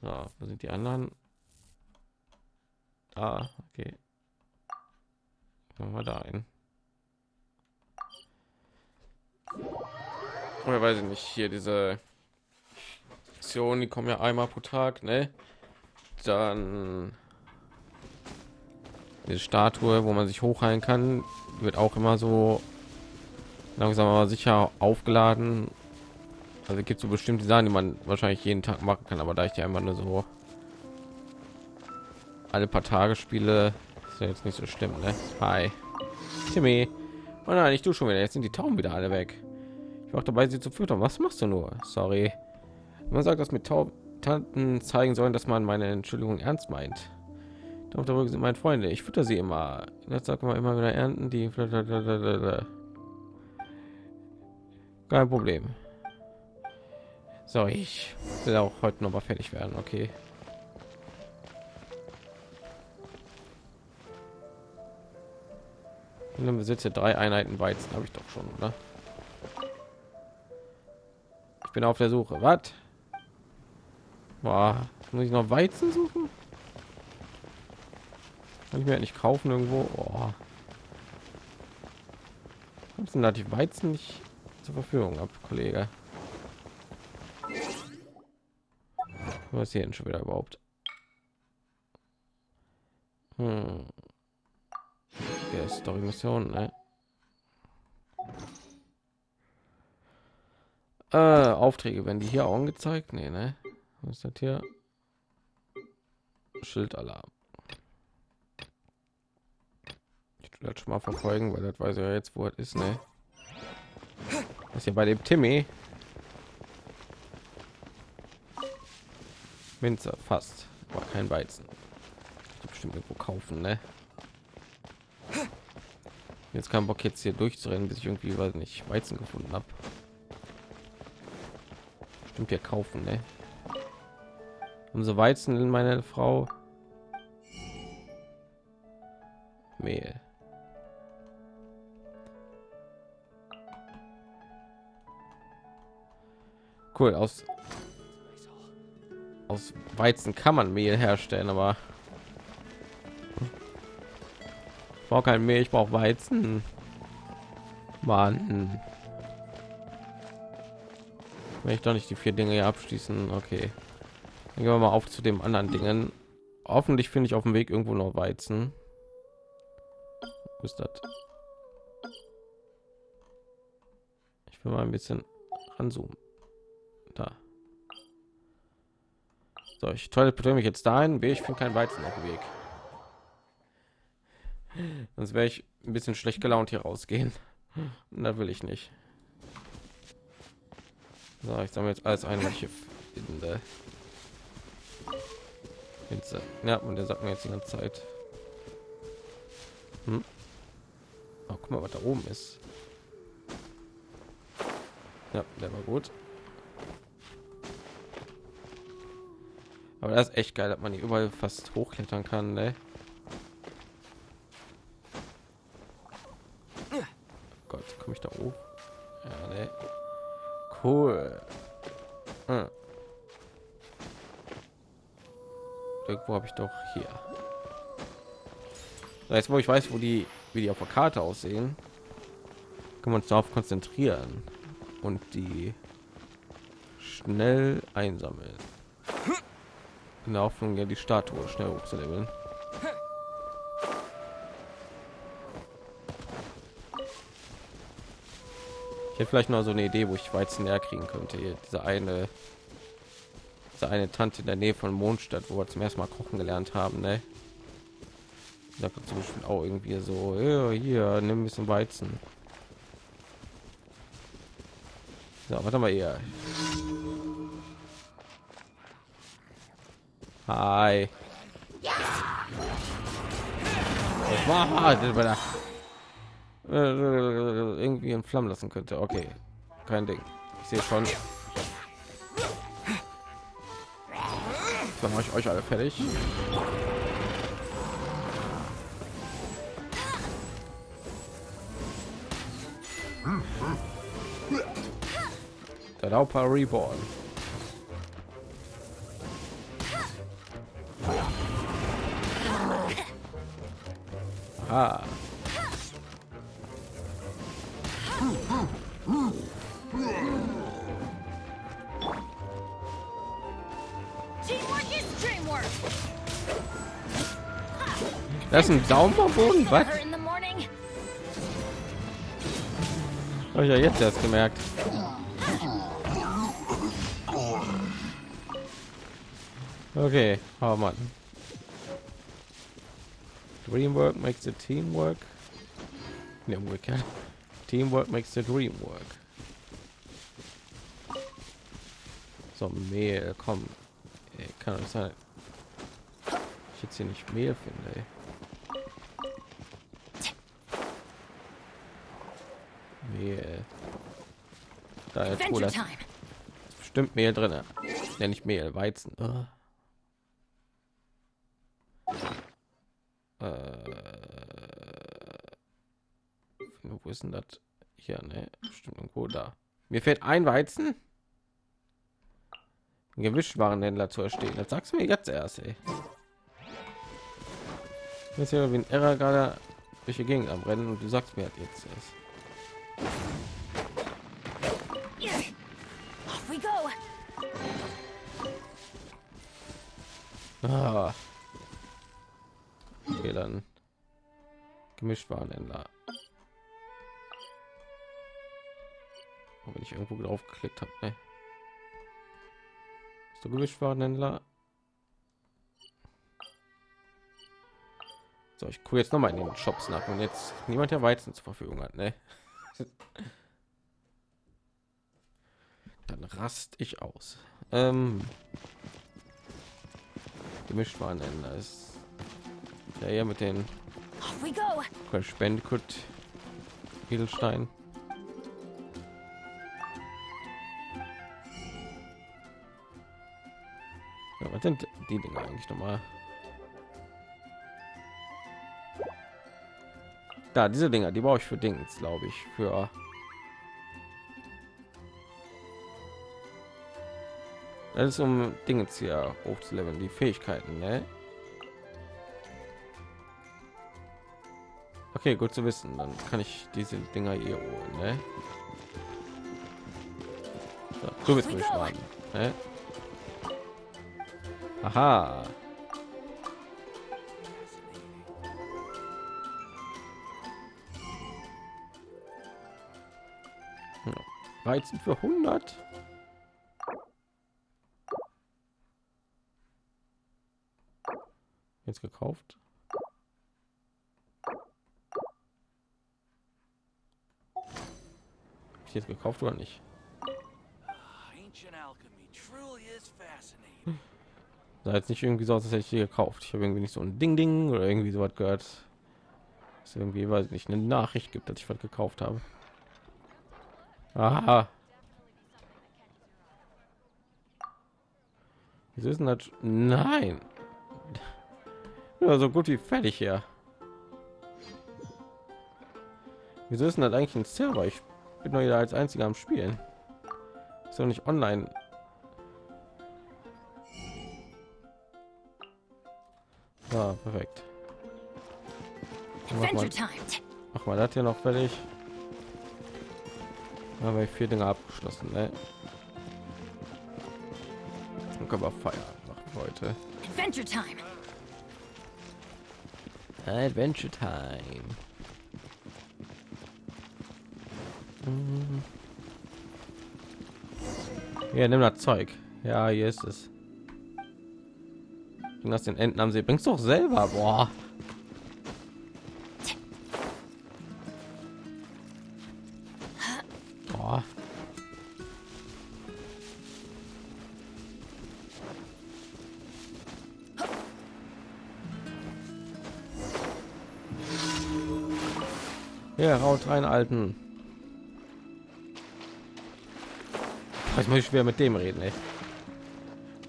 Ja, wo sind die anderen? Ah, okay. Machen wir da ein. Oder weiß ich nicht, hier diese Aktionen, die kommen ja einmal pro Tag, ne? Dann diese Statue, wo man sich hochheilen kann, wird auch immer so langsam aber sicher aufgeladen. Also gibt so bestimmte Sachen, die man wahrscheinlich jeden Tag machen kann, aber da ich die einmal nur so alle paar Tage spiele, ist ja jetzt nicht so schlimm, ne? Hi, Timmy. Oh nein, ich du schon wieder. Jetzt sind die Tauben wieder alle weg. Ich war dabei, sie zu füttern. Was machst du nur? Sorry. Man sagt, dass mit Tanten zeigen sollen, dass man meine Entschuldigung ernst meint. Doch darüber sind meine Freunde. Ich fütter sie immer. Jetzt sagt man immer wieder ernten die. Kein Problem. So, ich will auch heute noch mal fertig werden. Okay. Dann besitze drei Einheiten Weizen, habe ich doch schon, oder? Ich bin auf der Suche. Was? Muss ich noch Weizen suchen? Kann ich mir nicht kaufen irgendwo? Oh. Sind da die Weizen nicht zur Verfügung ab, Kollege? Was hier denn schon wieder überhaupt? Hm. Der Story Mission, ne? Äh, Aufträge werden die hier angezeigt? Nee, ne? Was ist das hier? Schildalarm. Ich das schon mal verfolgen, weil das weiß ja jetzt, wo es ist, ne? Das hier bei dem Timmy. Minze fast, aber kein Weizen. Bestimmt irgendwo kaufen, ne? Jetzt kein Bock jetzt hier durchzurennen, bis ich irgendwie weiß nicht Weizen gefunden habe. Stimmt hier kaufen, ne? Umso Weizen in meine Frau. Mehl. Cool, aus aus Weizen kann man Mehl herstellen, aber ich brauche kein Mehl, ich brauche Weizen. Mann. Wenn ich doch nicht die vier Dinge abschließen, okay. Dann gehen wir mal auf zu dem anderen Dingen. Hoffentlich finde ich auf dem Weg irgendwo noch Weizen. Wo ist das? Ich will mal ein bisschen ranzoomen. Da. So, ich teleportiere mich jetzt dahin. Ich finde kein Weizen auf dem Weg. Sonst wäre ich ein bisschen schlecht gelaunt hier rausgehen. Und da will ich nicht. So, ich sammle jetzt alles ein, was ich finde. Pilze. Ja, und der sagt mir jetzt die ganze Zeit. Hm? Oh, guck mal, was da oben ist. Ja, der war gut. Aber das ist echt geil, dass man hier überall fast hochklettern kann, ne? Gott, komme ich da hoch? Ja, ne? Cool. Hm. Irgendwo habe ich doch hier. Jetzt, wo ich weiß, wo die, wie die auf der Karte aussehen, kann man uns darauf konzentrieren und die schnell einsammeln. In der Hoffnung, ja die Statue schnell hochzuleveln. Ich hätte vielleicht noch so eine Idee, wo ich Weizen näher kriegen könnte. Hier, diese eine eine Tante in der Nähe von Mondstadt, wo wir zum ersten Mal kochen gelernt haben, ne? Da zum Beispiel auch irgendwie so, ja, hier, nimm ein bisschen Weizen. So, warte mal hier. Hi. Das war das war da. Äh, irgendwie in Flammen lassen könnte. Okay, kein Ding. Ich sehe schon. Dann mache ich euch alle fertig. Der Lauper Reborn. Ah. Dreamwork. Das ist ein Daumen am Boden. Was? Habe ich ja jetzt erst gemerkt. Okay, oh Mann. Dreamwork makes the teamwork. Ne, umgekehrt. Teamwork makes the dream work. So, Mehl, komm. Ey, kann doch nicht sein. Ich jetzt hier nicht Mehl finde. Ey. Mehl. Da time. bestimmt Mehl drin. Nenne ich Mehl, Weizen. Ah. Äh, wo ist denn das? Hier, ne? Bestimmt irgendwo da. Mir fehlt ein Weizen. Ein Gewischwarenhändler zu erstehen. Das sagst du mir jetzt erst, ey. Das ist ja wie ein Error gerade durch die Gegend am Rennen und du sagst mir halt jetzt erst. Ah. Okay, dann Gemischtwarenhändler. Oh, wenn irgendwo drauf geklickt habe, ne? So Gemischtwarenhändler. So, ich gucke jetzt noch mal in den Shops nach und jetzt niemand der Weizen zur Verfügung hat, ne? Dann rast ich aus. Ähm, Gemischtwarenhändler ist ja eher mit den. Crash Bandicoot Edelstein. Was sind die Dinge eigentlich noch mal? Da, diese Dinger, die brauche ich für Dings, glaube ich, für Das ist um Dinge hier hochzuleveln, die Fähigkeiten, ne? Okay, gut zu wissen. Dann kann ich diese Dinger hier holen, ne? So, du bist mich warten, ne? Aha. Weizen für 100. Jetzt gekauft. Hab ich jetzt gekauft oder nicht? Sah jetzt nicht irgendwie so aus, als hätte ich die gekauft. Ich habe irgendwie nicht so ein Ding Ding oder irgendwie so was gehört. Es irgendwie weiß ich nicht eine Nachricht gibt, dass ich was gekauft habe. Aha. Wieso ist denn das? Nein. Ja, so gut wie fertig hier. Wieso ist denn das eigentlich ein Server? Ich bin doch wieder als einziger am Spielen. Ist doch nicht online. Ja, perfekt. Mach mal, mach mal das hier noch fertig. Dann haben wir vier Dinge abgeschlossen. Ne? Dann können wir feiern machen heute. Adventure time. Adventure Time. Mhm. Ja, nimm das Zeug. Ja, hier ist es. Bring das den Enten am See. Bringst doch selber, boah. Ja, raut rein, Alten. Ich muss schwer mit dem reden, ey.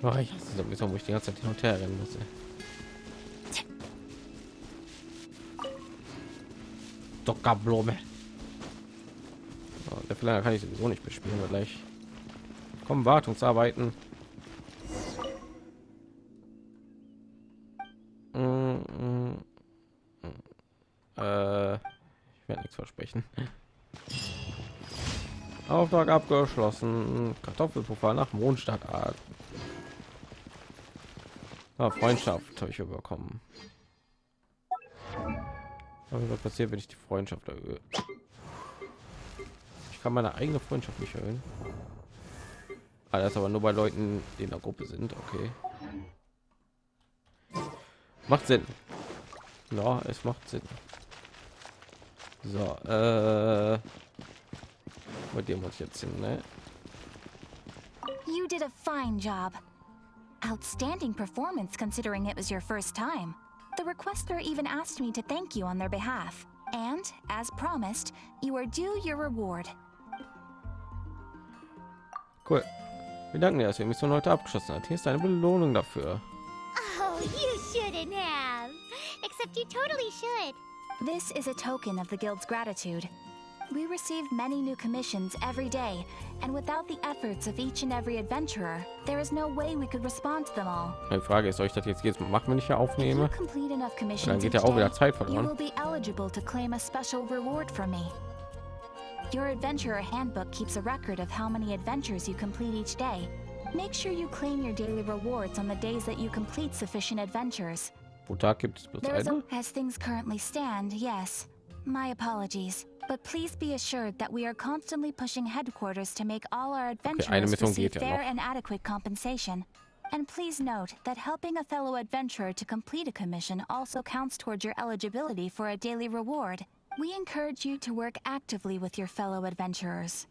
Oh, ich hasse sowieso, wo ich die ganze Zeit hin und her rennen muss. Dockerblume. Oh, der Verlänger kann ich sowieso nicht bespielen, gleich kommen Wartungsarbeiten. Mm, mm, mm. Äh, ich werde nichts versprechen. Auftrag abgeschlossen. Kartoffelpuffer nach Mondstadtart. Ah, Freundschaft habe ich überkommen. Was passiert, wenn ich die Freundschaft erhöhe? Ich kann meine eigene Freundschaft nicht erhöhen. Ah, das aber nur bei Leuten, die in der Gruppe sind. Okay. Macht Sinn. Ja, es macht Sinn. So, äh, bei dir muss jetzt hin, ne? You did a fine job. Outstanding performance considering it was your first time. The requester even asked me to thank you on their behalf. And, as promised, you are due your reward. Cool. Wir danken dir, dass ihr Mission heute abgeschlossen hat. Hier ist eine Belohnung dafür. Oh, you shouldn't have. Except you totally should. This is a token of the Guild's gratitude. We receive many new commissions every day, and without the efforts of each and every adventurer, there is no way we could respond to them all. Die Frage ist, soll ich das jetzt jetzt machen, wenn ich you aufnehme? complete enough Dann commissions geht ja auch wieder Zeit you will be eligible to claim a special reward from me. Your adventurer handbook keeps a record of how many adventures you complete each day. Make sure you claim your daily rewards on the days that you complete sufficient adventures. Pro Tag gibt es bloß There is eine. as things currently stand, yes. My apologies. But please be assured that we are constantly pushing headquarters to make all our adventurers Mission receive fair and adequate compensation. And please note that helping a fellow adventurer to complete a commission also counts towards your eligibility for a daily reward. We encourage you to work actively with your fellow adventurers.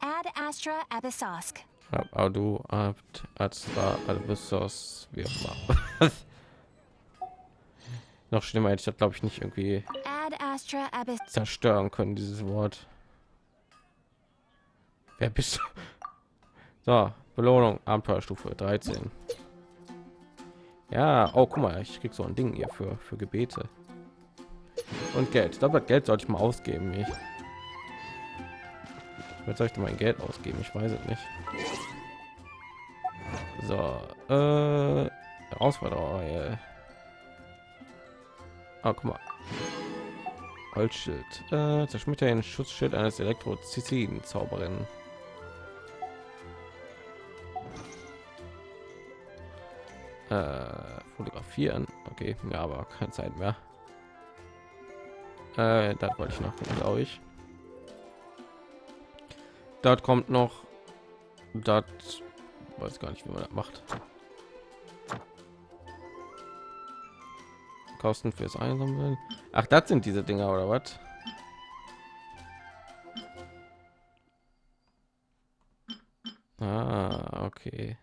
Ad Astra Abyssosk. Ja, aber du habt Astra Albissos wie auch immer. Noch schlimmer hätte ich das glaube ich nicht irgendwie Ad Astra Abyss. Zerstören können dieses Wort. Wer bist du? So, Belohnung Abenteuerstufe 13. Ja, oh guck mal, ich krieg so ein Ding hier für für Gebete und Geld. Ich glaube, Geld sollte ich mal ausgeben. Ich Jetzt soll ich mein Geld ausgeben? Ich weiß es nicht. So, äh, Herausforderung. Äh. Ah, guck mal. Holzschild. Äh, zerschmetter den Schutzschild eines Elektroziziden Zauberin. Äh, fotografieren. Okay, ja, aber keine Zeit mehr. Äh, das wollte ich noch, glaube ich. Dort kommt noch. Das weiß gar nicht, wie man das macht. Kosten fürs Einsammeln. Ach, das sind diese Dinger oder was? Ah, okay.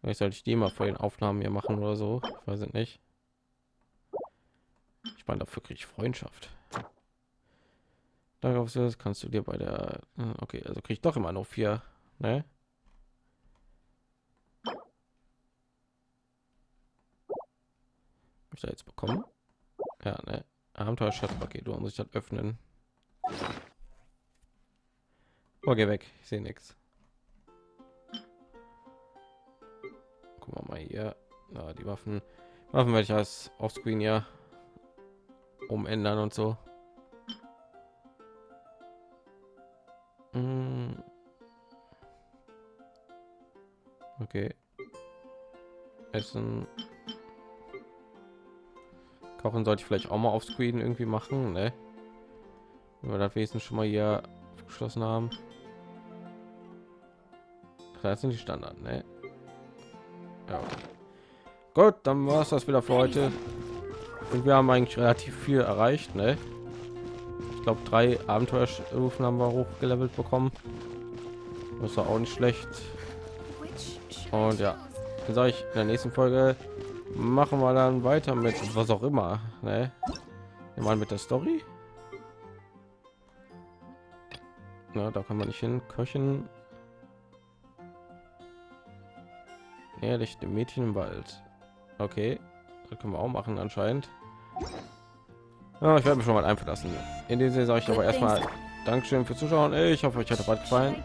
Vielleicht sollte ich die mal vor den Aufnahmen hier machen oder so. Ich weiß nicht. Ich meine, dafür kriege Freundschaft. Darauf kannst du dir bei der. äh, Okay, also kriege ich doch immer noch vier. Ne? Ich da jetzt bekommen? Ja, ne? Abenteuerschatzpaket. Du muss ich das öffnen. Oh, geh weg. Ich sehe nichts. Guck mal, mal hier. Na, die Waffen. Waffen werde ich als Offscreen ja umändern und so. Mm. Okay. Essen. Kochen sollte ich vielleicht auch mal auf Screen irgendwie machen, ne? Wenn wir das wenigstens schon mal hier geschlossen haben. Das sind die Standard, ne? Ja. Gut, dann war es das wieder für heute. Und wir haben eigentlich relativ viel erreicht, ne? Ich glaube, drei Abenteuerstufen haben wir hochgelevelt bekommen. Das war auch nicht schlecht. Und ja, dann sage ich in der nächsten Folge machen wir dann weiter mit was auch immer ne? mal mit der story Na, da kann man nicht hin köchen ehrlich dem mädchen im wald okay das können wir auch machen anscheinend ja, ich werde mich schon mal einfach lassen in dem sinne sage ich aber erstmal Dankeschön fürs Zuschauen. Ich hoffe, euch hat bald gefallen.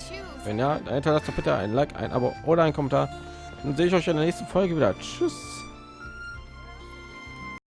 Wenn ja, dann hinterlasst doch bitte ein Like, ein Abo oder ein Kommentar. Dann sehe ich euch in der nächsten Folge wieder. Tschüss.